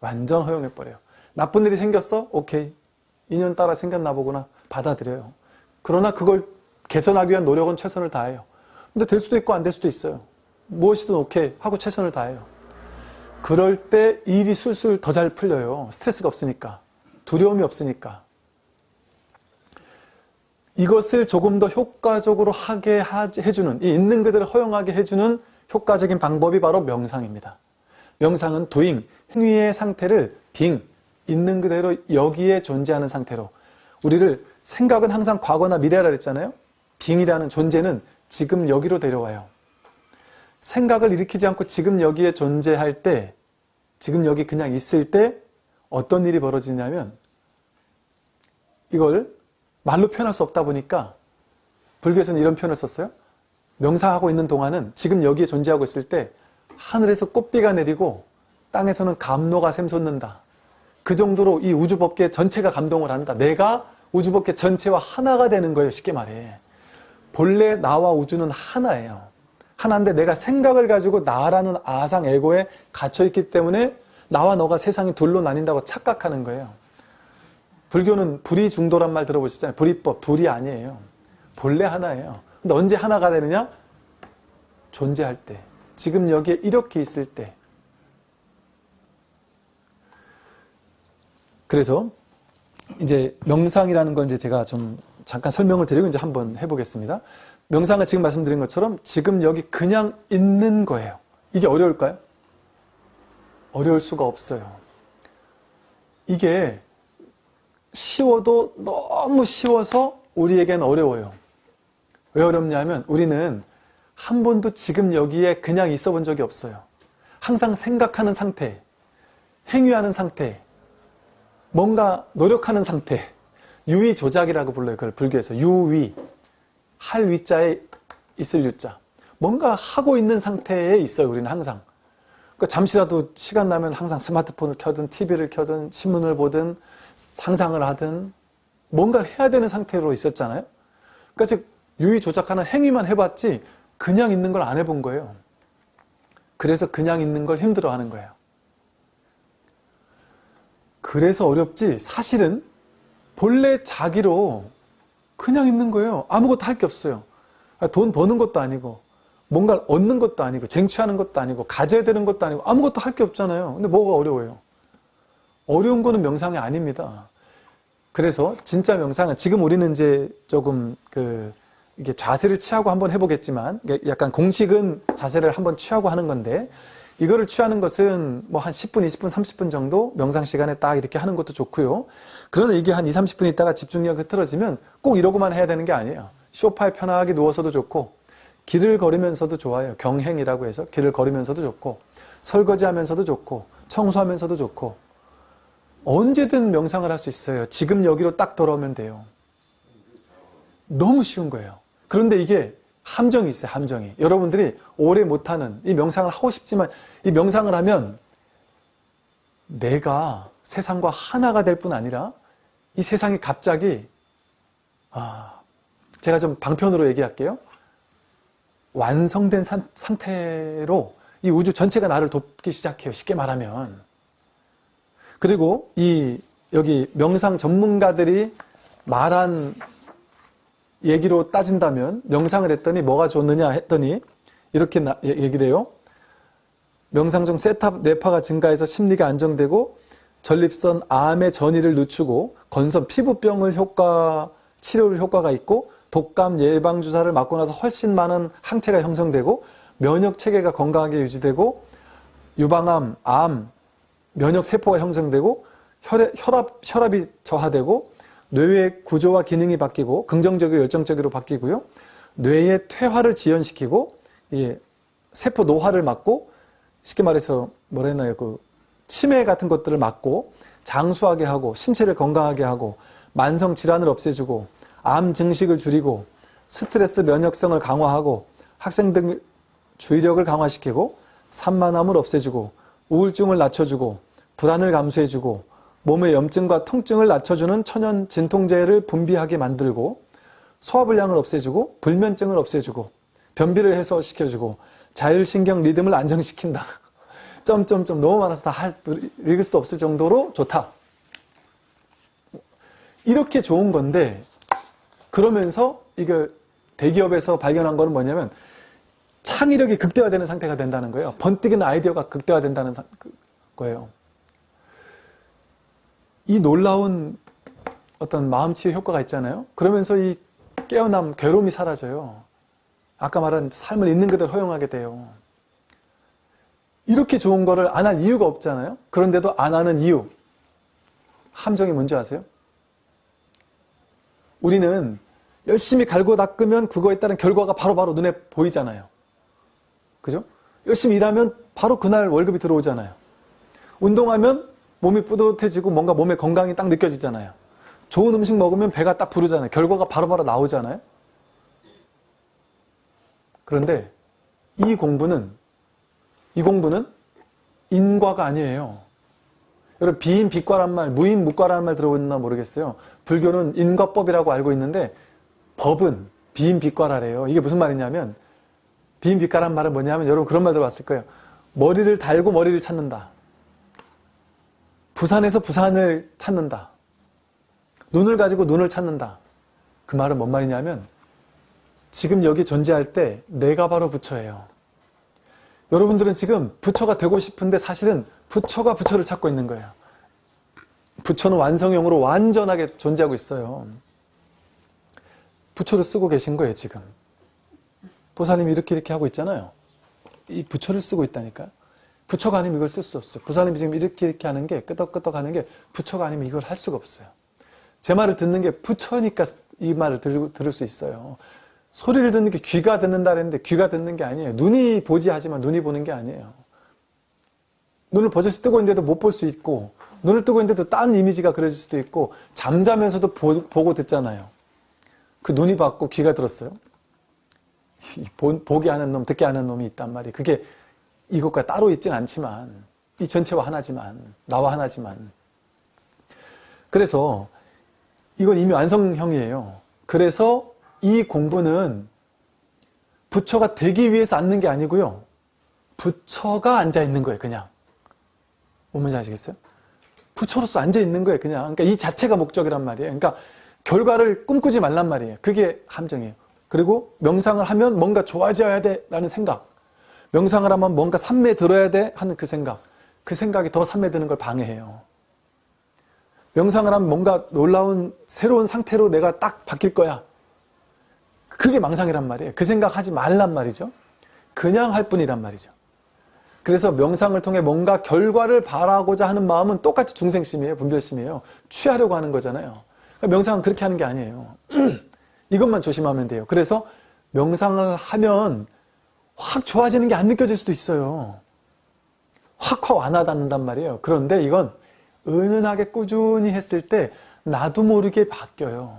완전 허용해버려요. 나쁜 일이 생겼어? 오케이. 인연 따라 생겼나 보구나. 받아들여요. 그러나 그걸 개선하기 위한 노력은 최선을 다해요. 근데 될 수도 있고 안 될 수도 있어요. 무엇이든 오케이 하고 최선을 다해요. 그럴 때 일이 술술 더 잘 풀려요. 스트레스가 없으니까. 두려움이 없으니까. 이것을 조금 더 효과적으로 하게 해주는, 이 있는 그대로 허용하게 해주는 효과적인 방법이 바로 명상입니다. 명상은 doing, 행위의 상태를 being, 있는 그대로 여기에 존재하는 상태로 우리를 생각은 항상 과거나 미래라 그랬잖아요. being이라는 존재는 지금 여기로 데려와요. 생각을 일으키지 않고 지금 여기에 존재할 때 지금 여기 그냥 있을 때 어떤 일이 벌어지냐면 이걸 말로 표현할 수 없다 보니까 불교에서는 이런 표현을 썼어요. 명상하고 있는 동안은 지금 여기에 존재하고 있을 때 하늘에서 꽃비가 내리고 땅에서는 감로가 샘솟는다. 그 정도로 이 우주법계 전체가 감동을 한다. 내가 우주법계 전체와 하나가 되는 거예요. 쉽게 말해. 본래 나와 우주는 하나예요. 하나인데 내가 생각을 가지고 나라는 아상 에고에 갇혀있기 때문에 나와 너가 세상이 둘로 나뉜다고 착각하는 거예요. 불교는 불이 중도란 말 들어보셨잖아요. 불이법, 둘이 아니에요. 본래 하나예요. 근데 언제 하나가 되느냐? 존재할 때. 지금 여기에 이렇게 있을 때. 그래서 이제 명상이라는 건 이제 제가 좀 잠깐 설명을 드리고 이제 한번 해보겠습니다. 명상은 지금 말씀드린 것처럼 지금 여기 그냥 있는 거예요. 이게 어려울까요? 어려울 수가 없어요. 이게 쉬워도 너무 쉬워서 우리에겐 어려워요. 왜 어렵냐면 우리는 한 번도 지금 여기에 그냥 있어 본 적이 없어요. 항상 생각하는 상태, 행위하는 상태, 뭔가 노력하는 상태, 유의 조작이라고 불러요. 그걸 불교에서 유의, 할 위자에 있을 유자. 뭔가 하고 있는 상태에 있어요. 우리는 항상. 그러니까 잠시라도 시간 나면 항상 스마트폰을 켜든 TV를 켜든 신문을 보든 상상을 하든 뭔가를 해야 되는 상태로 있었잖아요. 그러니까 즉 유의 조작하는 행위만 해봤지 그냥 있는 걸 안 해본 거예요. 그래서 그냥 있는 걸 힘들어하는 거예요. 그래서 어렵지 사실은 본래 자기로 그냥 있는 거예요. 아무것도 할 게 없어요. 돈 버는 것도 아니고 뭔가를 얻는 것도 아니고 쟁취하는 것도 아니고 가져야 되는 것도 아니고 아무것도 할 게 없잖아요. 근데 뭐가 어려워요? 어려운 거는 명상이 아닙니다. 그래서 진짜 명상은 지금 우리는 이제 조금 그 이게 자세를 취하고 한번 해보겠지만 약간 공식은 자세를 한번 취하고 하는 건데 이거를 취하는 것은 뭐 한 10분, 20분, 30분 정도 명상 시간에 딱 이렇게 하는 것도 좋고요. 그러나 이게 한 2, 30분 있다가 집중력이 흐트러지면 꼭 이러고만 해야 되는 게 아니에요. 쇼파에 편하게 누워서도 좋고 길을 걸으면서도 좋아요. 경행이라고 해서 길을 걸으면서도 좋고 설거지하면서도 좋고 청소하면서도 좋고 언제든 명상을 할 수 있어요. 지금 여기로 딱 돌아오면 돼요. 너무 쉬운 거예요. 그런데 이게 함정이 있어요. 함정이. 여러분들이 오래 못하는 이 명상을 하고 싶지만 이 명상을 하면 내가 세상과 하나가 될 뿐 아니라 이 세상이 갑자기 아 제가 좀 방편으로 얘기할게요. 완성된 산, 상태로 이 우주 전체가 나를 돕기 시작해요. 쉽게 말하면. 그리고 이 여기 명상 전문가들이 말한 얘기로 따진다면 명상을 했더니 뭐가 좋느냐 했더니 이렇게 나, 얘기를 해요. 명상 중 세탑 뇌파가 증가해서 심리가 안정되고 전립선 암의 전이를 늦추고 건선 피부병을 효과 치료를 효과가 있고 독감 예방 주사를 맞고 나서 훨씬 많은 항체가 형성되고 면역 체계가 건강하게 유지되고 유방암, 암, 면역 세포가 형성되고 혈액, 혈압, 혈압이 저하되고 뇌의 구조와 기능이 바뀌고 긍정적이고 열정적으로 바뀌고요. 뇌의 퇴화를 지연시키고 예, 세포 노화를 막고 쉽게 말해서 뭐라 했나요? 그 치매 같은 것들을 막고 장수하게 하고 신체를 건강하게 하고 만성 질환을 없애주고 암 증식을 줄이고 스트레스 면역성을 강화하고 학생들 주의력을 강화시키고 산만함을 없애주고 우울증을 낮춰주고 불안을 감수해주고 몸의 염증과 통증을 낮춰주는 천연 진통제를 분비하게 만들고 소화불량을 없애주고 불면증을 없애주고 변비를 해소시켜주고 자율신경 리듬을 안정시킨다. 점점점 너무 많아서 다 읽을 수도 없을 정도로 좋다. 이렇게 좋은 건데 그러면서 이게 대기업에서 발견한 거는 뭐냐면 창의력이 극대화되는 상태가 된다는 거예요. 번뜩이는 아이디어가 극대화된다는 그 거예요. 이 놀라운 어떤 마음치유 효과가 있잖아요. 그러면서 이 깨어남, 괴로움이 사라져요. 아까 말한 삶을 있는 그대로 허용하게 돼요. 이렇게 좋은 거를 안 할 이유가 없잖아요. 그런데도 안 하는 이유. 함정이 뭔지 아세요? 우리는 열심히 갈고 닦으면 그거에 따른 결과가 바로바로 바로 눈에 보이잖아요. 그죠? 열심히 일하면 바로 그날 월급이 들어오잖아요. 운동하면 몸이 뿌듯해지고 뭔가 몸의 건강이 딱 느껴지잖아요. 좋은 음식 먹으면 배가 딱 부르잖아요. 결과가 바로바로 바로 나오잖아요. 그런데 이 공부는 이 공부는 인과가 아니에요. 여러분 비인 비과란 말, 무인 무과라는 말 들어보셨나 모르겠어요. 불교는 인과법이라고 알고 있는데 법은 비인 비과라래요. 이게 무슨 말이냐면 비인비가란 말은 뭐냐면 여러분 그런 말 들어봤을 거예요. 머리를 달고 머리를 찾는다. 부산에서 부산을 찾는다. 눈을 가지고 눈을 찾는다. 그 말은 뭔 말이냐면 지금 여기 존재할 때 내가 바로 부처예요. 여러분들은 지금 부처가 되고 싶은데 사실은 부처가 부처를 찾고 있는 거예요. 부처는 완성형으로 완전하게 존재하고 있어요. 부처를 쓰고 계신 거예요, 지금. 보살님이 이렇게 이렇게 하고 있잖아요. 이 부처를 쓰고 있다니까. 부처가 아니면 이걸 쓸 수 없어요. 보살님이 지금 이렇게 이렇게 하는 게 끄덕끄덕 하는 게 부처가 아니면 이걸 할 수가 없어요. 제 말을 듣는 게 부처니까 이 말을 들, 들을 수 있어요. 소리를 듣는 게 귀가 듣는다 그랬는데 귀가 듣는 게 아니에요. 눈이 보지 하지만 눈이 보는 게 아니에요. 눈을 버젓이 뜨고 있는데도 못 볼 수 있고 눈을 뜨고 있는데도 딴 이미지가 그려질 수도 있고 잠자면서도 보, 고 듣잖아요. 그 눈이 봤고 귀가 들었어요. 보, 보게 하는 놈, 듣게 하는 놈이 있단 말이에요. 그게 이것과 따로 있진 않지만 이 전체와 하나지만 나와 하나지만 그래서 이건 이미 완성형이에요. 그래서 이 공부는 부처가 되기 위해서 앉는 게 아니고요. 부처가 앉아 있는 거예요, 그냥. 뭔지 아시겠어요? 부처로서 앉아 있는 거예요, 그냥. 그러니까 이 자체가 목적이란 말이에요. 그러니까 결과를 꿈꾸지 말란 말이에요. 그게 함정이에요. 그리고 명상을 하면 뭔가 좋아져야 돼 라는 생각. 명상을 하면 뭔가 산매 들어야 돼 하는 그 생각. 그 생각이 더 산매 드는 걸 방해해요. 명상을 하면 뭔가 놀라운 새로운 상태로 내가 딱 바뀔 거야. 그게 망상이란 말이에요. 그 생각 하지 말란 말이죠. 그냥 할 뿐이란 말이죠. 그래서 명상을 통해 뭔가 결과를 바라고자 하는 마음은 똑같이 중생심이에요. 분별심이에요. 취하려고 하는 거잖아요. 그러니까 명상은 그렇게 하는 게 아니에요. 이것만 조심하면 돼요. 그래서 명상을 하면 확 좋아지는 게 안 느껴질 수도 있어요. 확확 와닿는단 말이에요. 그런데 이건 은은하게 꾸준히 했을 때 나도 모르게 바뀌어요.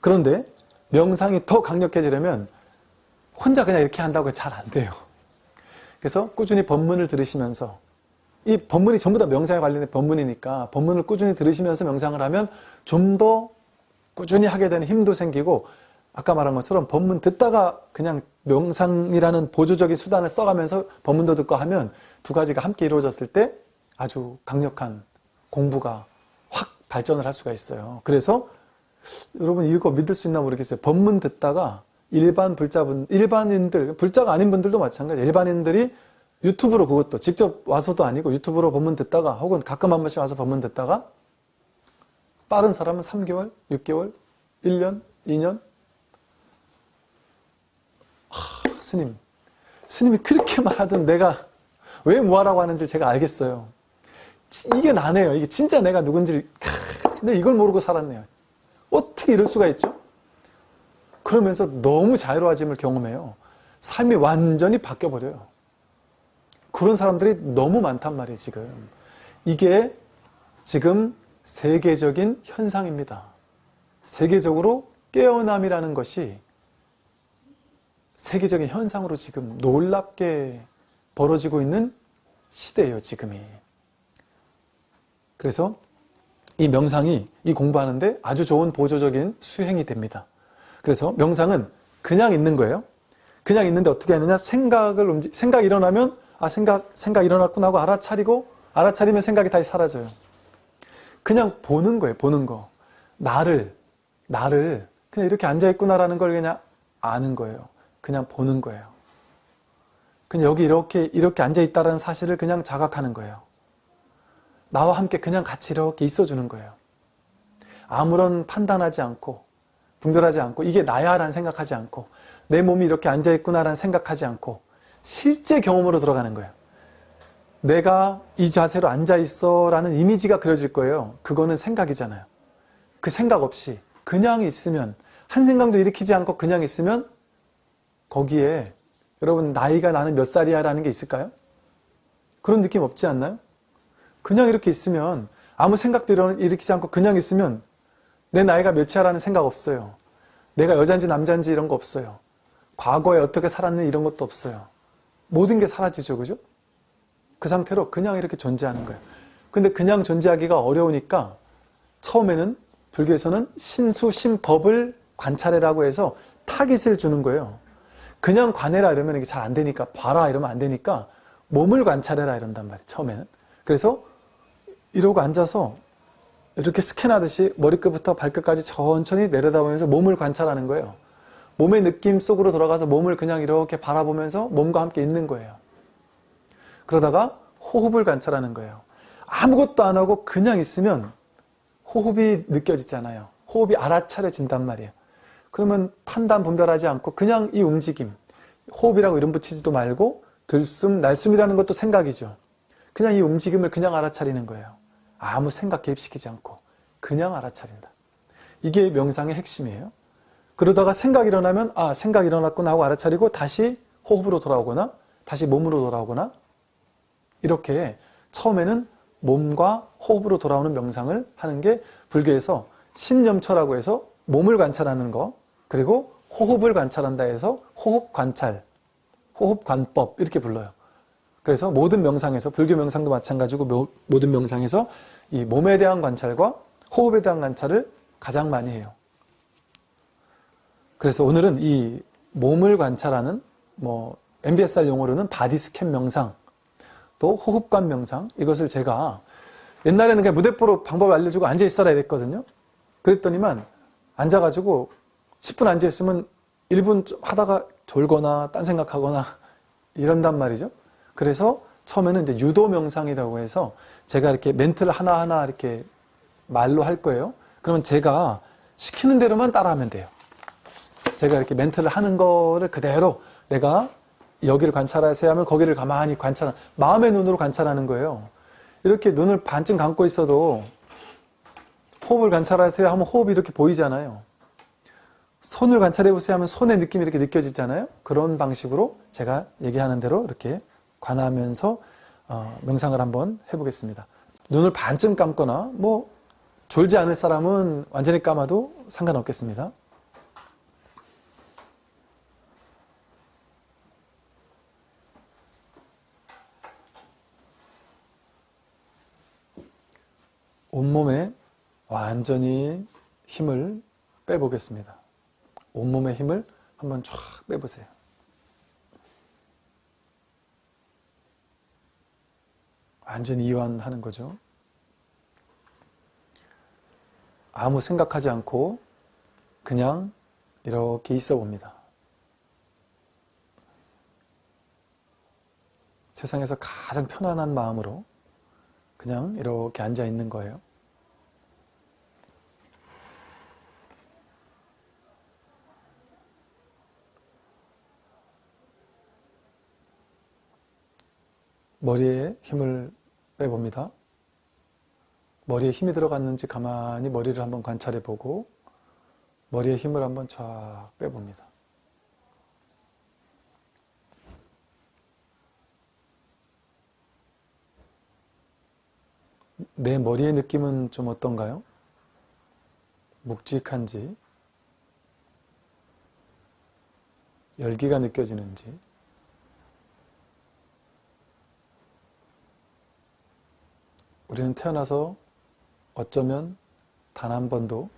그런데 명상이 더 강력해지려면 혼자 그냥 이렇게 한다고 잘 안 돼요. 그래서 꾸준히 법문을 들으시면서 이 법문이 전부 다 명상에 관련된 법문이니까 법문을 꾸준히 들으시면서 명상을 하면 좀 더 꾸준히 하게 되는 힘도 생기고 아까 말한 것처럼 법문 듣다가 그냥 명상이라는 보조적인 수단을 써가면서 법문도 듣고 하면 두 가지가 함께 이루어졌을 때 아주 강력한 공부가 확 발전을 할 수가 있어요. 그래서 여러분 이거 믿을 수 있나 모르겠어요. 법문 듣다가 일반 불자분, 일반인들, 불자가 아닌 분들도 마찬가지예요. 일반인들이 유튜브로 그것도 직접 와서도 아니고 유튜브로 법문 듣다가 혹은 가끔 한 번씩 와서 법문 듣다가 빠른 사람은 3개월, 6개월, 1년, 2년 하, 스님, 스님이 그렇게 말하던 내가 왜 뭐하라고 하는지 제가 알겠어요. 이게 나네요. 이게 진짜 내가 누군지 근데 이걸 모르고 살았네요. 어떻게 이럴 수가 있죠? 그러면서 너무 자유로워짐을 경험해요. 삶이 완전히 바뀌어버려요. 그런 사람들이 너무 많단 말이에요, 지금. 이게 지금 세계적인 현상입니다. 세계적으로 깨어남이라는 것이 세계적인 현상으로 지금 놀랍게 벌어지고 있는 시대예요, 지금이. 그래서 이 명상이 이 공부하는데 아주 좋은 보조적인 수행이 됩니다. 그래서 명상은 그냥 있는 거예요. 그냥 있는데 어떻게 하느냐? 생각을 움직, 생각이 일어나면 아, 생각, 생각 일어났구나 하고 알아차리고 알아차리면 생각이 다시 사라져요. 그냥 보는 거예요, 보는 거. 나를, 나를 그냥 이렇게 앉아있구나라는 걸 그냥 아는 거예요. 그냥 보는 거예요. 그냥 여기 이렇게, 이렇게 앉아 있다는 사실을 그냥 자각하는 거예요. 나와 함께 그냥 같이 이렇게 있어 주는 거예요. 아무런 판단하지 않고 분별하지 않고 이게 나야 라는 생각하지 않고 내 몸이 이렇게 앉아 있구나라는 생각하지 않고 실제 경험으로 들어가는 거예요. 내가 이 자세로 앉아 있어 라는 이미지가 그려질 거예요. 그거는 생각이잖아요. 그 생각 없이 그냥 있으면 한 생각도 일으키지 않고 그냥 있으면 거기에 여러분 나이가 나는 몇 살이야 라는 게 있을까요? 그런 느낌 없지 않나요? 그냥 이렇게 있으면 아무 생각도 일으키지 않고 그냥 있으면 내 나이가 몇이야 라는 생각 없어요. 내가 여잔지 남잔지 이런 거 없어요. 과거에 어떻게 살았는 이런 것도 없어요. 모든 게 사라지죠. 그죠? 그 상태로 그냥 이렇게 존재하는 거예요. 근데 그냥 존재하기가 어려우니까 처음에는 불교에서는 신수, 신법을 관찰해라고 해서 타깃을 주는 거예요. 그냥 관해라 이러면 이게 잘 안 되니까 봐라 이러면 안 되니까 몸을 관찰해라 이런단 말이에요. 처음에는. 그래서 이러고 앉아서 이렇게 스캔하듯이 머리끝부터 발끝까지 천천히 내려다보면서 몸을 관찰하는 거예요. 몸의 느낌 속으로 들어가서 몸을 그냥 이렇게 바라보면서 몸과 함께 있는 거예요. 그러다가 호흡을 관찰하는 거예요. 아무것도 안 하고 그냥 있으면 호흡이 느껴지잖아요. 호흡이 알아차려진단 말이에요. 그러면 판단 분별하지 않고 그냥 이 움직임, 호흡이라고 이름 붙이지도 말고 들숨, 날숨이라는 것도 생각이죠. 그냥 이 움직임을 그냥 알아차리는 거예요. 아무 생각 개입시키지 않고 그냥 알아차린다. 이게 명상의 핵심이에요. 그러다가 생각이 일어나면 아 생각이 일어났구나 하고 알아차리고 다시 호흡으로 돌아오거나 다시 몸으로 돌아오거나 이렇게 처음에는 몸과 호흡으로 돌아오는 명상을 하는 게 불교에서 신념처라고 해서 몸을 관찰하는 거 그리고 호흡을 관찰한다 해서 호흡 관찰, 호흡 관법 이렇게 불러요. 그래서 모든 명상에서 불교 명상도 마찬가지고 모든 명상에서 이 몸에 대한 관찰과 호흡에 대한 관찰을 가장 많이 해요. 그래서 오늘은 이 몸을 관찰하는 뭐 MBSR 용어로는 body scan 명상 또 호흡관 명상 이것을 제가 옛날에는 그냥 무대뽀로 방법을 알려주고 앉아 있어라 이랬거든요. 그랬더니만 앉아가지고 10분 앉아 있으면 1분 하다가 졸거나 딴 생각하거나 이런단 말이죠. 그래서 처음에는 이제 유도 명상이라고 해서 제가 이렇게 멘트를 하나하나 이렇게 말로 할 거예요. 그러면 제가 시키는 대로만 따라하면 돼요. 제가 이렇게 멘트를 하는 거를 그대로 내가 여기를 관찰하세요 하면 거기를 가만히 관찰, 마음의 눈으로 관찰하는 거예요. 이렇게 눈을 반쯤 감고 있어도 호흡을 관찰하세요 하면 호흡이 이렇게 보이잖아요. 손을 관찰해 보세요 하면 손의 느낌이 이렇게 느껴지잖아요. 그런 방식으로 제가 얘기하는 대로 이렇게 관하면서 어, 명상을 한번 해보겠습니다. 눈을 반쯤 감거나 뭐 졸지 않을 사람은 완전히 감아도 상관없겠습니다. 온몸에 완전히 힘을 빼보겠습니다. 온몸의 힘을 한번 쫙 빼보세요. 완전히 이완하는 거죠. 아무 생각하지 않고 그냥 이렇게 있어 봅니다. 세상에서 가장 편안한 마음으로 그냥 이렇게 앉아 있는 거예요. 머리에 힘을 빼봅니다. 머리에 힘이 들어갔는지 가만히 머리를 한번 관찰해 보고 머리에 힘을 한번 쫙 빼봅니다. 내 머리의 느낌은 좀 어떤가요? 묵직한지, 열기가 느껴지는지, 우리는 태어나서 어쩌면 단 한 번도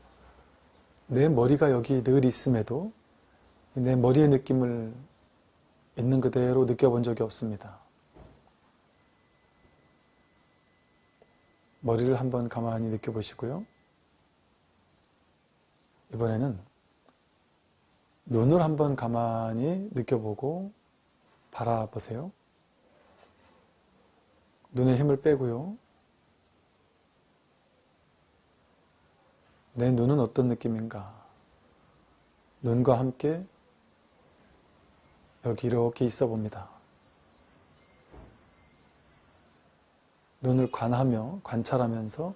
내 머리가 여기 늘 있음에도 내 머리의 느낌을 있는 그대로 느껴본 적이 없습니다. 머리를 한번 가만히 느껴보시고요. 이번에는 눈을 한번 가만히 느껴보고 바라보세요. 눈에 힘을 빼고요. 내 눈은 어떤 느낌인가? 눈과 함께 여기 이렇게 있어 봅니다. 눈을 관하며 관찰하면서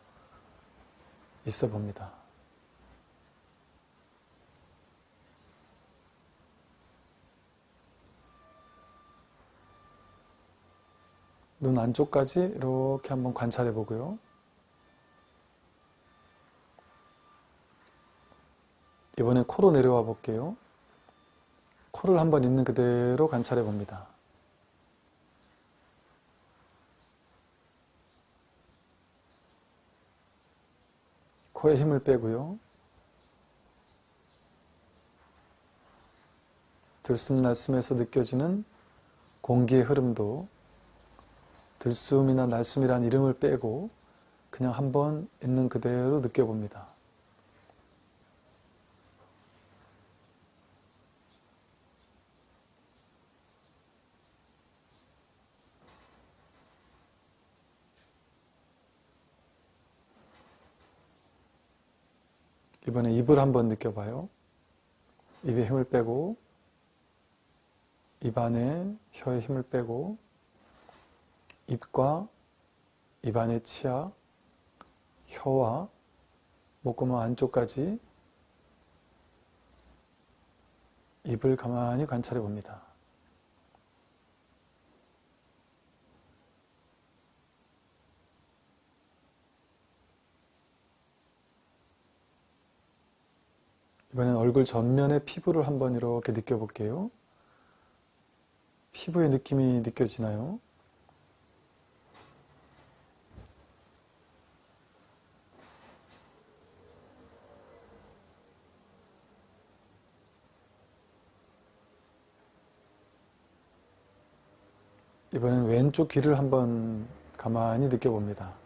있어 봅니다. 눈 안쪽까지 이렇게 한번 관찰해 보고요. 이번에 코로 내려와 볼게요. 코를 한번 있는 그대로 관찰해 봅니다. 코에 힘을 빼고요. 들숨 날숨에서 느껴지는 공기의 흐름도 들숨이나 날숨이란 이름을 빼고 그냥 한번 있는 그대로 느껴봅니다. 이번에 입을 한번 느껴봐요. 입에 힘을 빼고 입 안에 혀에 힘을 빼고 입과 입안의 치아, 혀와 목구멍 안쪽까지 입을 가만히 관찰해 봅니다. 이번엔 얼굴 전면의 피부를 한번 이렇게 느껴볼게요. 피부의 느낌이 느껴지나요? 이번엔 왼쪽 귀를 한번 가만히 느껴봅니다.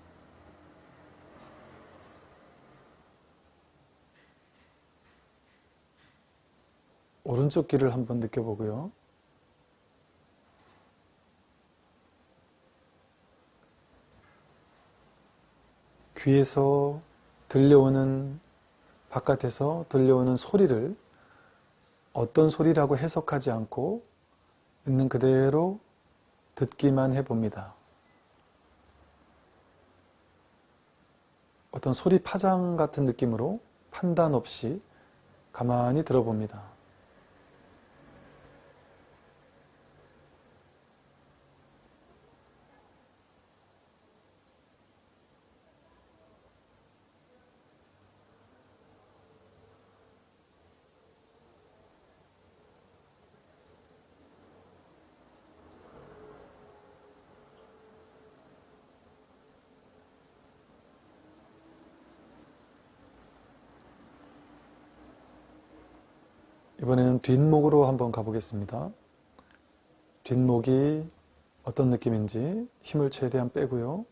오른쪽 귀를 한번 느껴보고요. 귀에서 들려오는 바깥에서 들려오는 소리를 어떤 소리라고 해석하지 않고 있는 그대로 듣기만 해봅니다. 어떤 소리 파장 같은 느낌으로 판단 없이 가만히 들어봅니다. 뒷목으로 한번 가보겠습니다. 뒷목이 어떤 느낌인지 힘을 최대한 빼고요.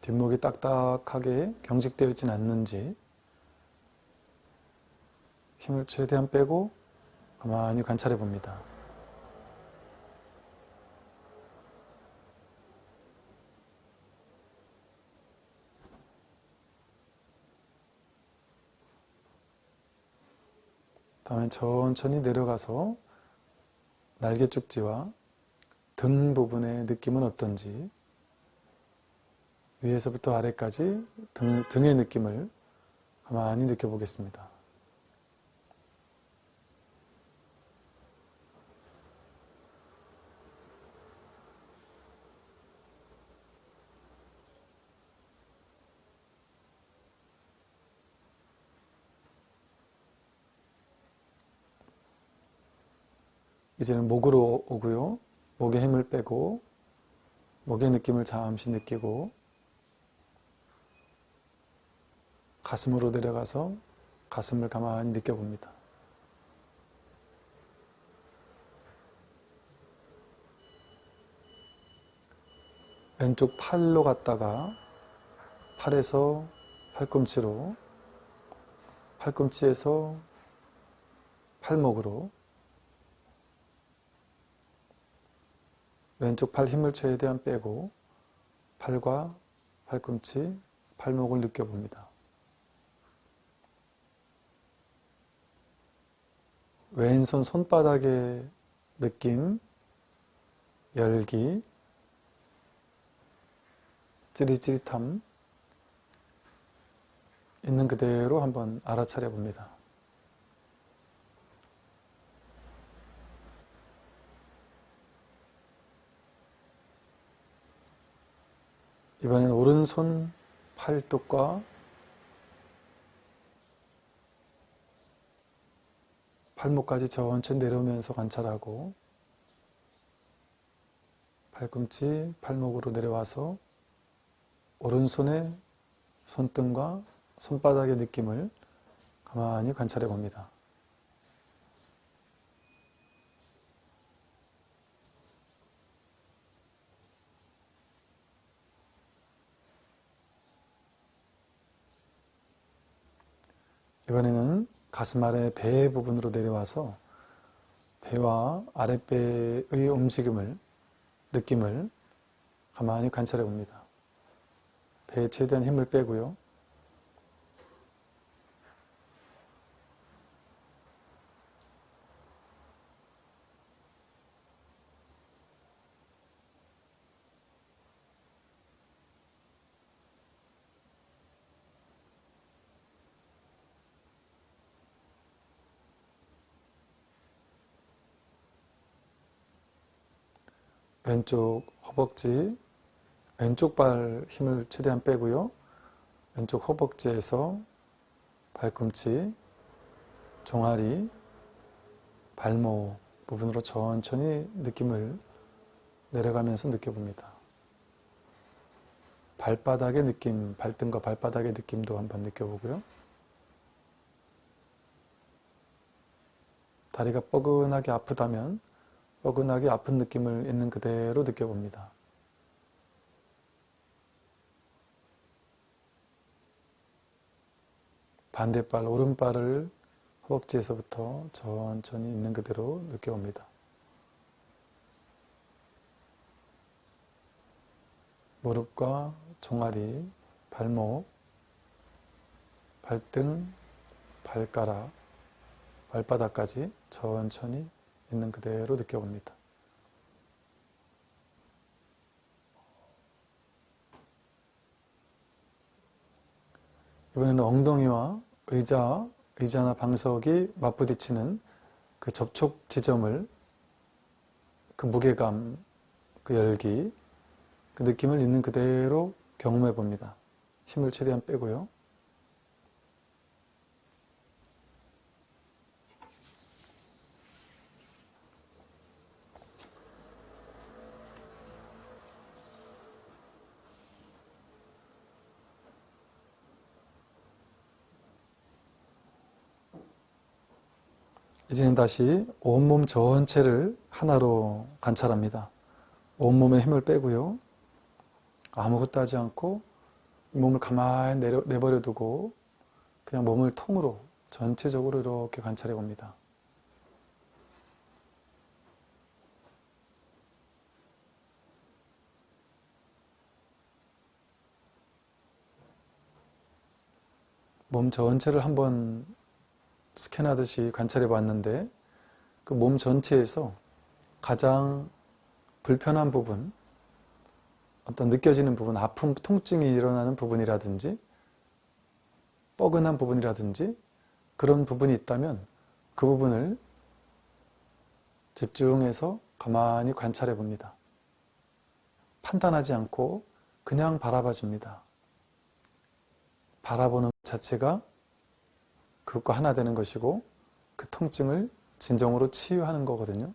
뒷목이 딱딱하게 경직되어 있지는 않는지 힘을 최대한 빼고 가만히 관찰해 봅니다. 다음에 천천히 내려가서 날개 쪽지와 등 부분의 느낌은 어떤지 위에서부터 아래까지 등, 등의 느낌을 가만히 느껴보겠습니다. 이제는 목으로 오고요. 목에 힘을 빼고 목의 느낌을 잠시 느끼고 가슴으로 내려가서 가슴을 가만히 느껴봅니다. 왼쪽 팔로 갔다가 팔에서 팔꿈치로 팔꿈치에서 팔목으로 왼쪽 팔 힘을 최대한 빼고 팔과 팔꿈치, 팔목을 느껴봅니다. 왼손 손바닥의 느낌, 열기, 찌릿찌릿함 있는 그대로 한번 알아차려 봅니다. 이번엔 오른손 팔뚝과 팔목까지 천천히 내려오면서 관찰하고 팔꿈치, 팔목으로 내려와서 오른손의 손등과 손바닥의 느낌을 가만히 관찰해 봅니다. 이번에는 가슴 아래 배 부분으로 내려와서 배와 아랫배의 움직임을, 느낌을 가만히 관찰해 봅니다. 배에 최대한 힘을 빼고요. 왼쪽 허벅지, 왼쪽 발 힘을 최대한 빼고요. 왼쪽 허벅지에서 발꿈치, 종아리, 발목 부분으로 천천히 느낌을 내려가면서 느껴봅니다. 발바닥의 느낌, 발등과 발바닥의 느낌도 한번 느껴보고요. 다리가 뻐근하게 아프다면 뻐근하게 아픈 느낌을 있는 그대로 느껴봅니다. 반대발, 오른발을 허벅지에서부터 천천히 있는 그대로 느껴봅니다. 무릎과 종아리, 발목, 발등, 발가락, 발바닥까지 천천히 있는 그대로 느껴봅니다. 이번에는 엉덩이와 의자, 의자나 방석이 맞부딪히는 그 접촉 지점을 그 무게감, 그 열기, 그 느낌을 있는 그대로 경험해 봅니다. 힘을 최대한 빼고요. 이제는 다시 온몸 전체를 하나로 관찰합니다. 온몸에 힘을 빼고요. 아무것도 하지 않고 몸을 가만히 내려, 내버려 두고 그냥 몸을 통으로 전체적으로 이렇게 관찰해 봅니다. 몸 전체를 한번 스캔하듯이 관찰해 봤는데 그 몸 전체에서 가장 불편한 부분, 어떤 느껴지는 부분, 아픔, 통증이 일어나는 부분이라든지 뻐근한 부분이라든지 그런 부분이 있다면 그 부분을 집중해서 가만히 관찰해 봅니다. 판단하지 않고 그냥 바라봐 줍니다. 바라보는 자체가 그것과 하나 되는 것이고 그 통증을 진정으로 치유하는 거거든요.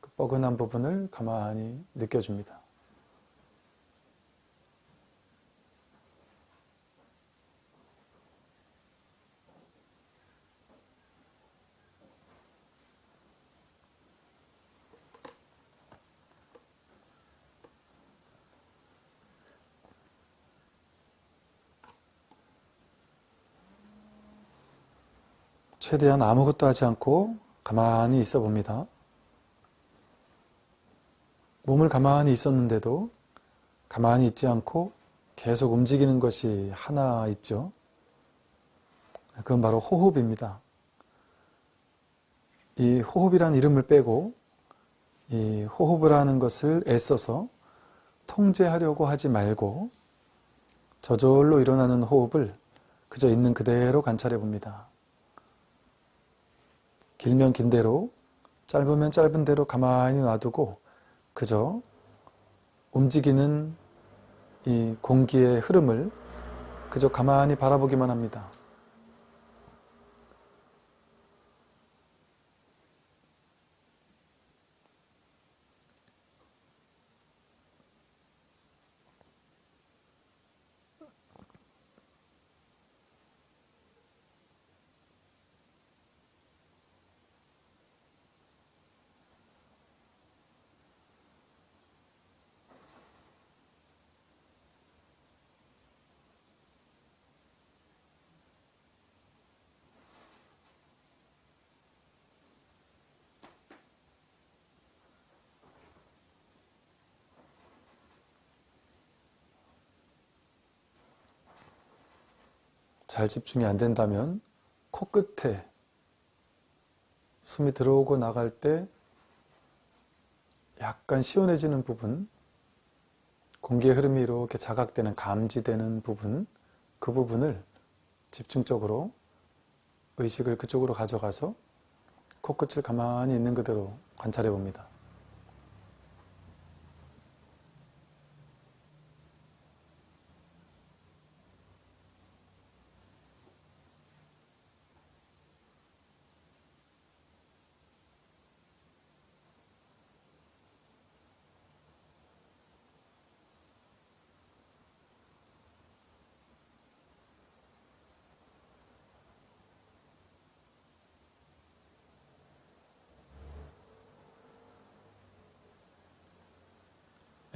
그 뻐근한 부분을 가만히 느껴줍니다. 최대한 아무것도 하지 않고 가만히 있어 봅니다. 몸을 가만히 있었는데도 가만히 있지 않고 계속 움직이는 것이 하나 있죠. 그건 바로 호흡입니다. 이 호흡이라는 이름을 빼고 이 호흡을 하는 것을 애써서 통제하려고 하지 말고 저절로 일어나는 호흡을 그저 있는 그대로 관찰해 봅니다. 길면 긴 대로 짧으면 짧은 대로 가만히 놔두고 그저 움직이는 이 공기의 흐름을 그저 가만히 바라보기만 합니다. 잘 집중이 안 된다면 코끝에 숨이 들어오고 나갈 때 약간 시원해지는 부분, 공기의 흐름이 이렇게 자각되는, 감지되는 부분, 그 부분을 집중적으로 의식을 그쪽으로 가져가서 코끝을 가만히 있는 그대로 관찰해 봅니다.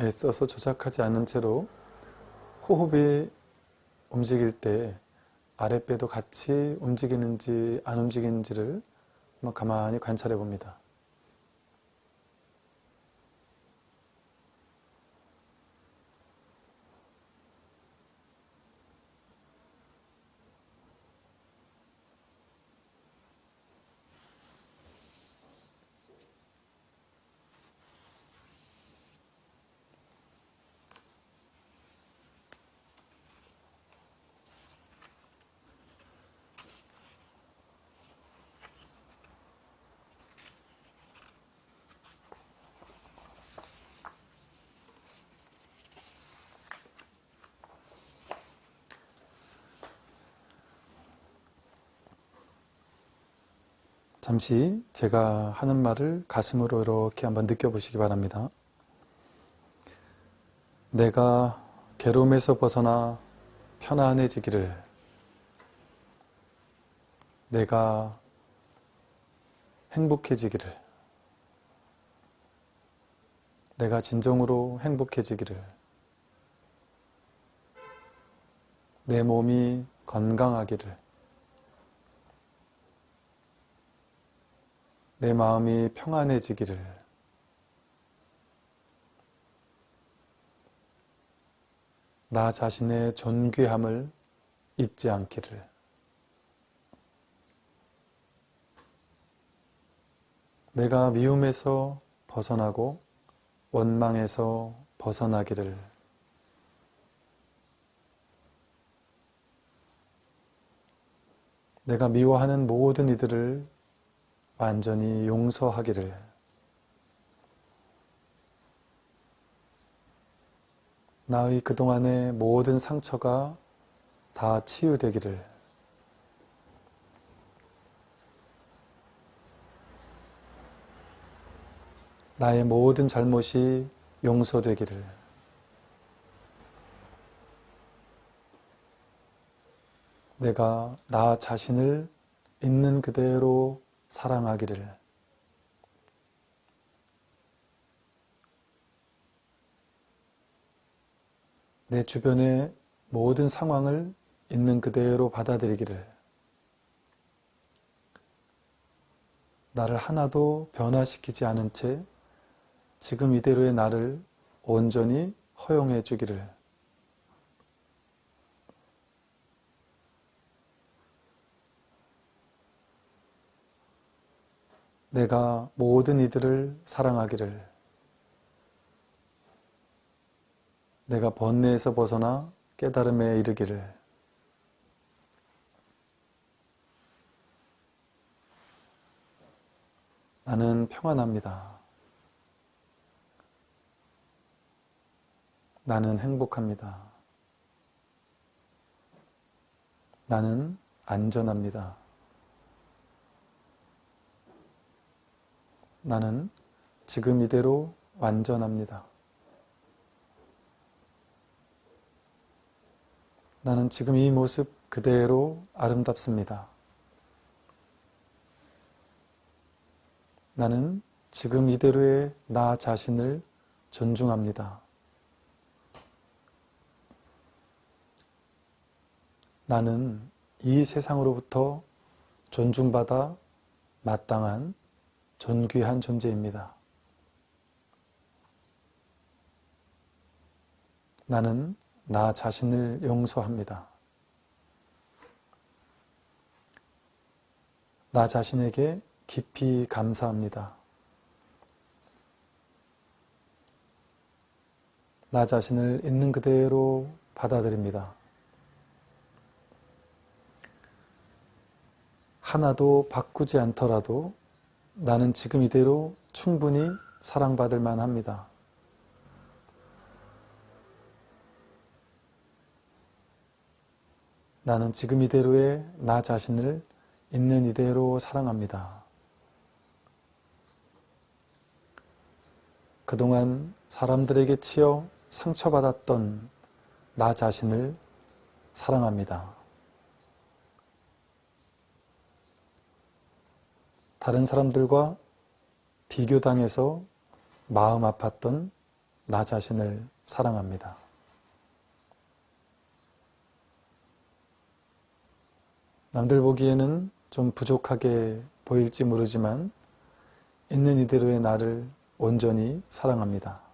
애써서 조작하지 않은 채로 호흡이 움직일 때 아랫배도 같이 움직이는지 안 움직이는지를 가만히 관찰해 봅니다. 잠시 제가 하는 말을 가슴으로 이렇게 한번 느껴보시기 바랍니다. 내가 괴로움에서 벗어나 편안해지기를. 내가 행복해지기를. 내가 진정으로 행복해지기를. 내 몸이 건강하기를 내 마음이 평안해지기를. 나 자신의 존귀함을 잊지 않기를. 내가 미움에서 벗어나고 원망에서 벗어나기를. 내가 미워하는 모든 이들을 완전히 용서하기를. 나의 그동안의 모든 상처가 다 치유되기를. 나의 모든 잘못이 용서되기를. 내가 나 자신을 있는 그대로 사랑하기를. 내 주변의 모든 상황을 있는 그대로 받아들이기를. 나를 하나도 변화시키지 않은 채 지금 이대로의 나를 온전히 허용해 주기를 내가 모든 이들을 사랑하기를 내가 번뇌에서 벗어나 깨달음에 이르기를 나는 평안합니다. 나는 행복합니다. 나는 안전합니다. 나는 지금 이대로 완전합니다. 나는 지금 이 모습 그대로 아름답습니다. 나는 지금 이대로의 나 자신을 존중합니다. 나는 이 세상으로부터 존중받아 마땅한 존귀한 존재입니다. 나는 나 자신을 용서합니다. 나 자신에게 깊이 감사합니다. 나 자신을 있는 그대로 받아들입니다. 하나도 바꾸지 않더라도 나는 지금 이대로 충분히 사랑받을 만합니다. 나는 지금 이대로의 나 자신을 있는 이대로 사랑합니다. 그동안 사람들에게 치여 상처받았던 나 자신을 사랑합니다. 다른 사람들과 비교당해서 마음 아팠던 나 자신을 사랑합니다. 남들 보기에는 좀 부족하게 보일지 모르지만 있는 이대로의 나를 온전히 사랑합니다.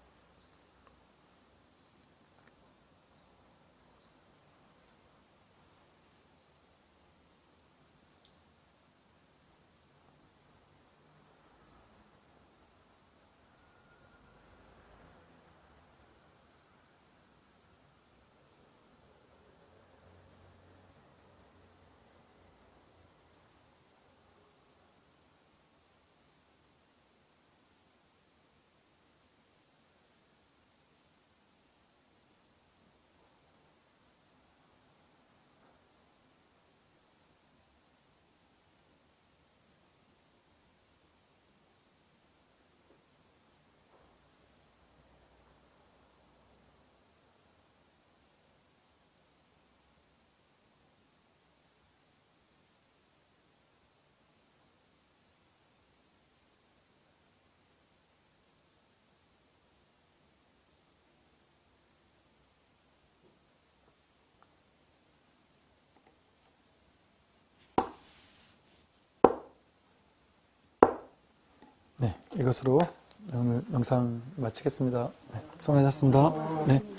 네, 이것으로 오늘 영상 마치겠습니다. 네, 수고하셨습니다. 네.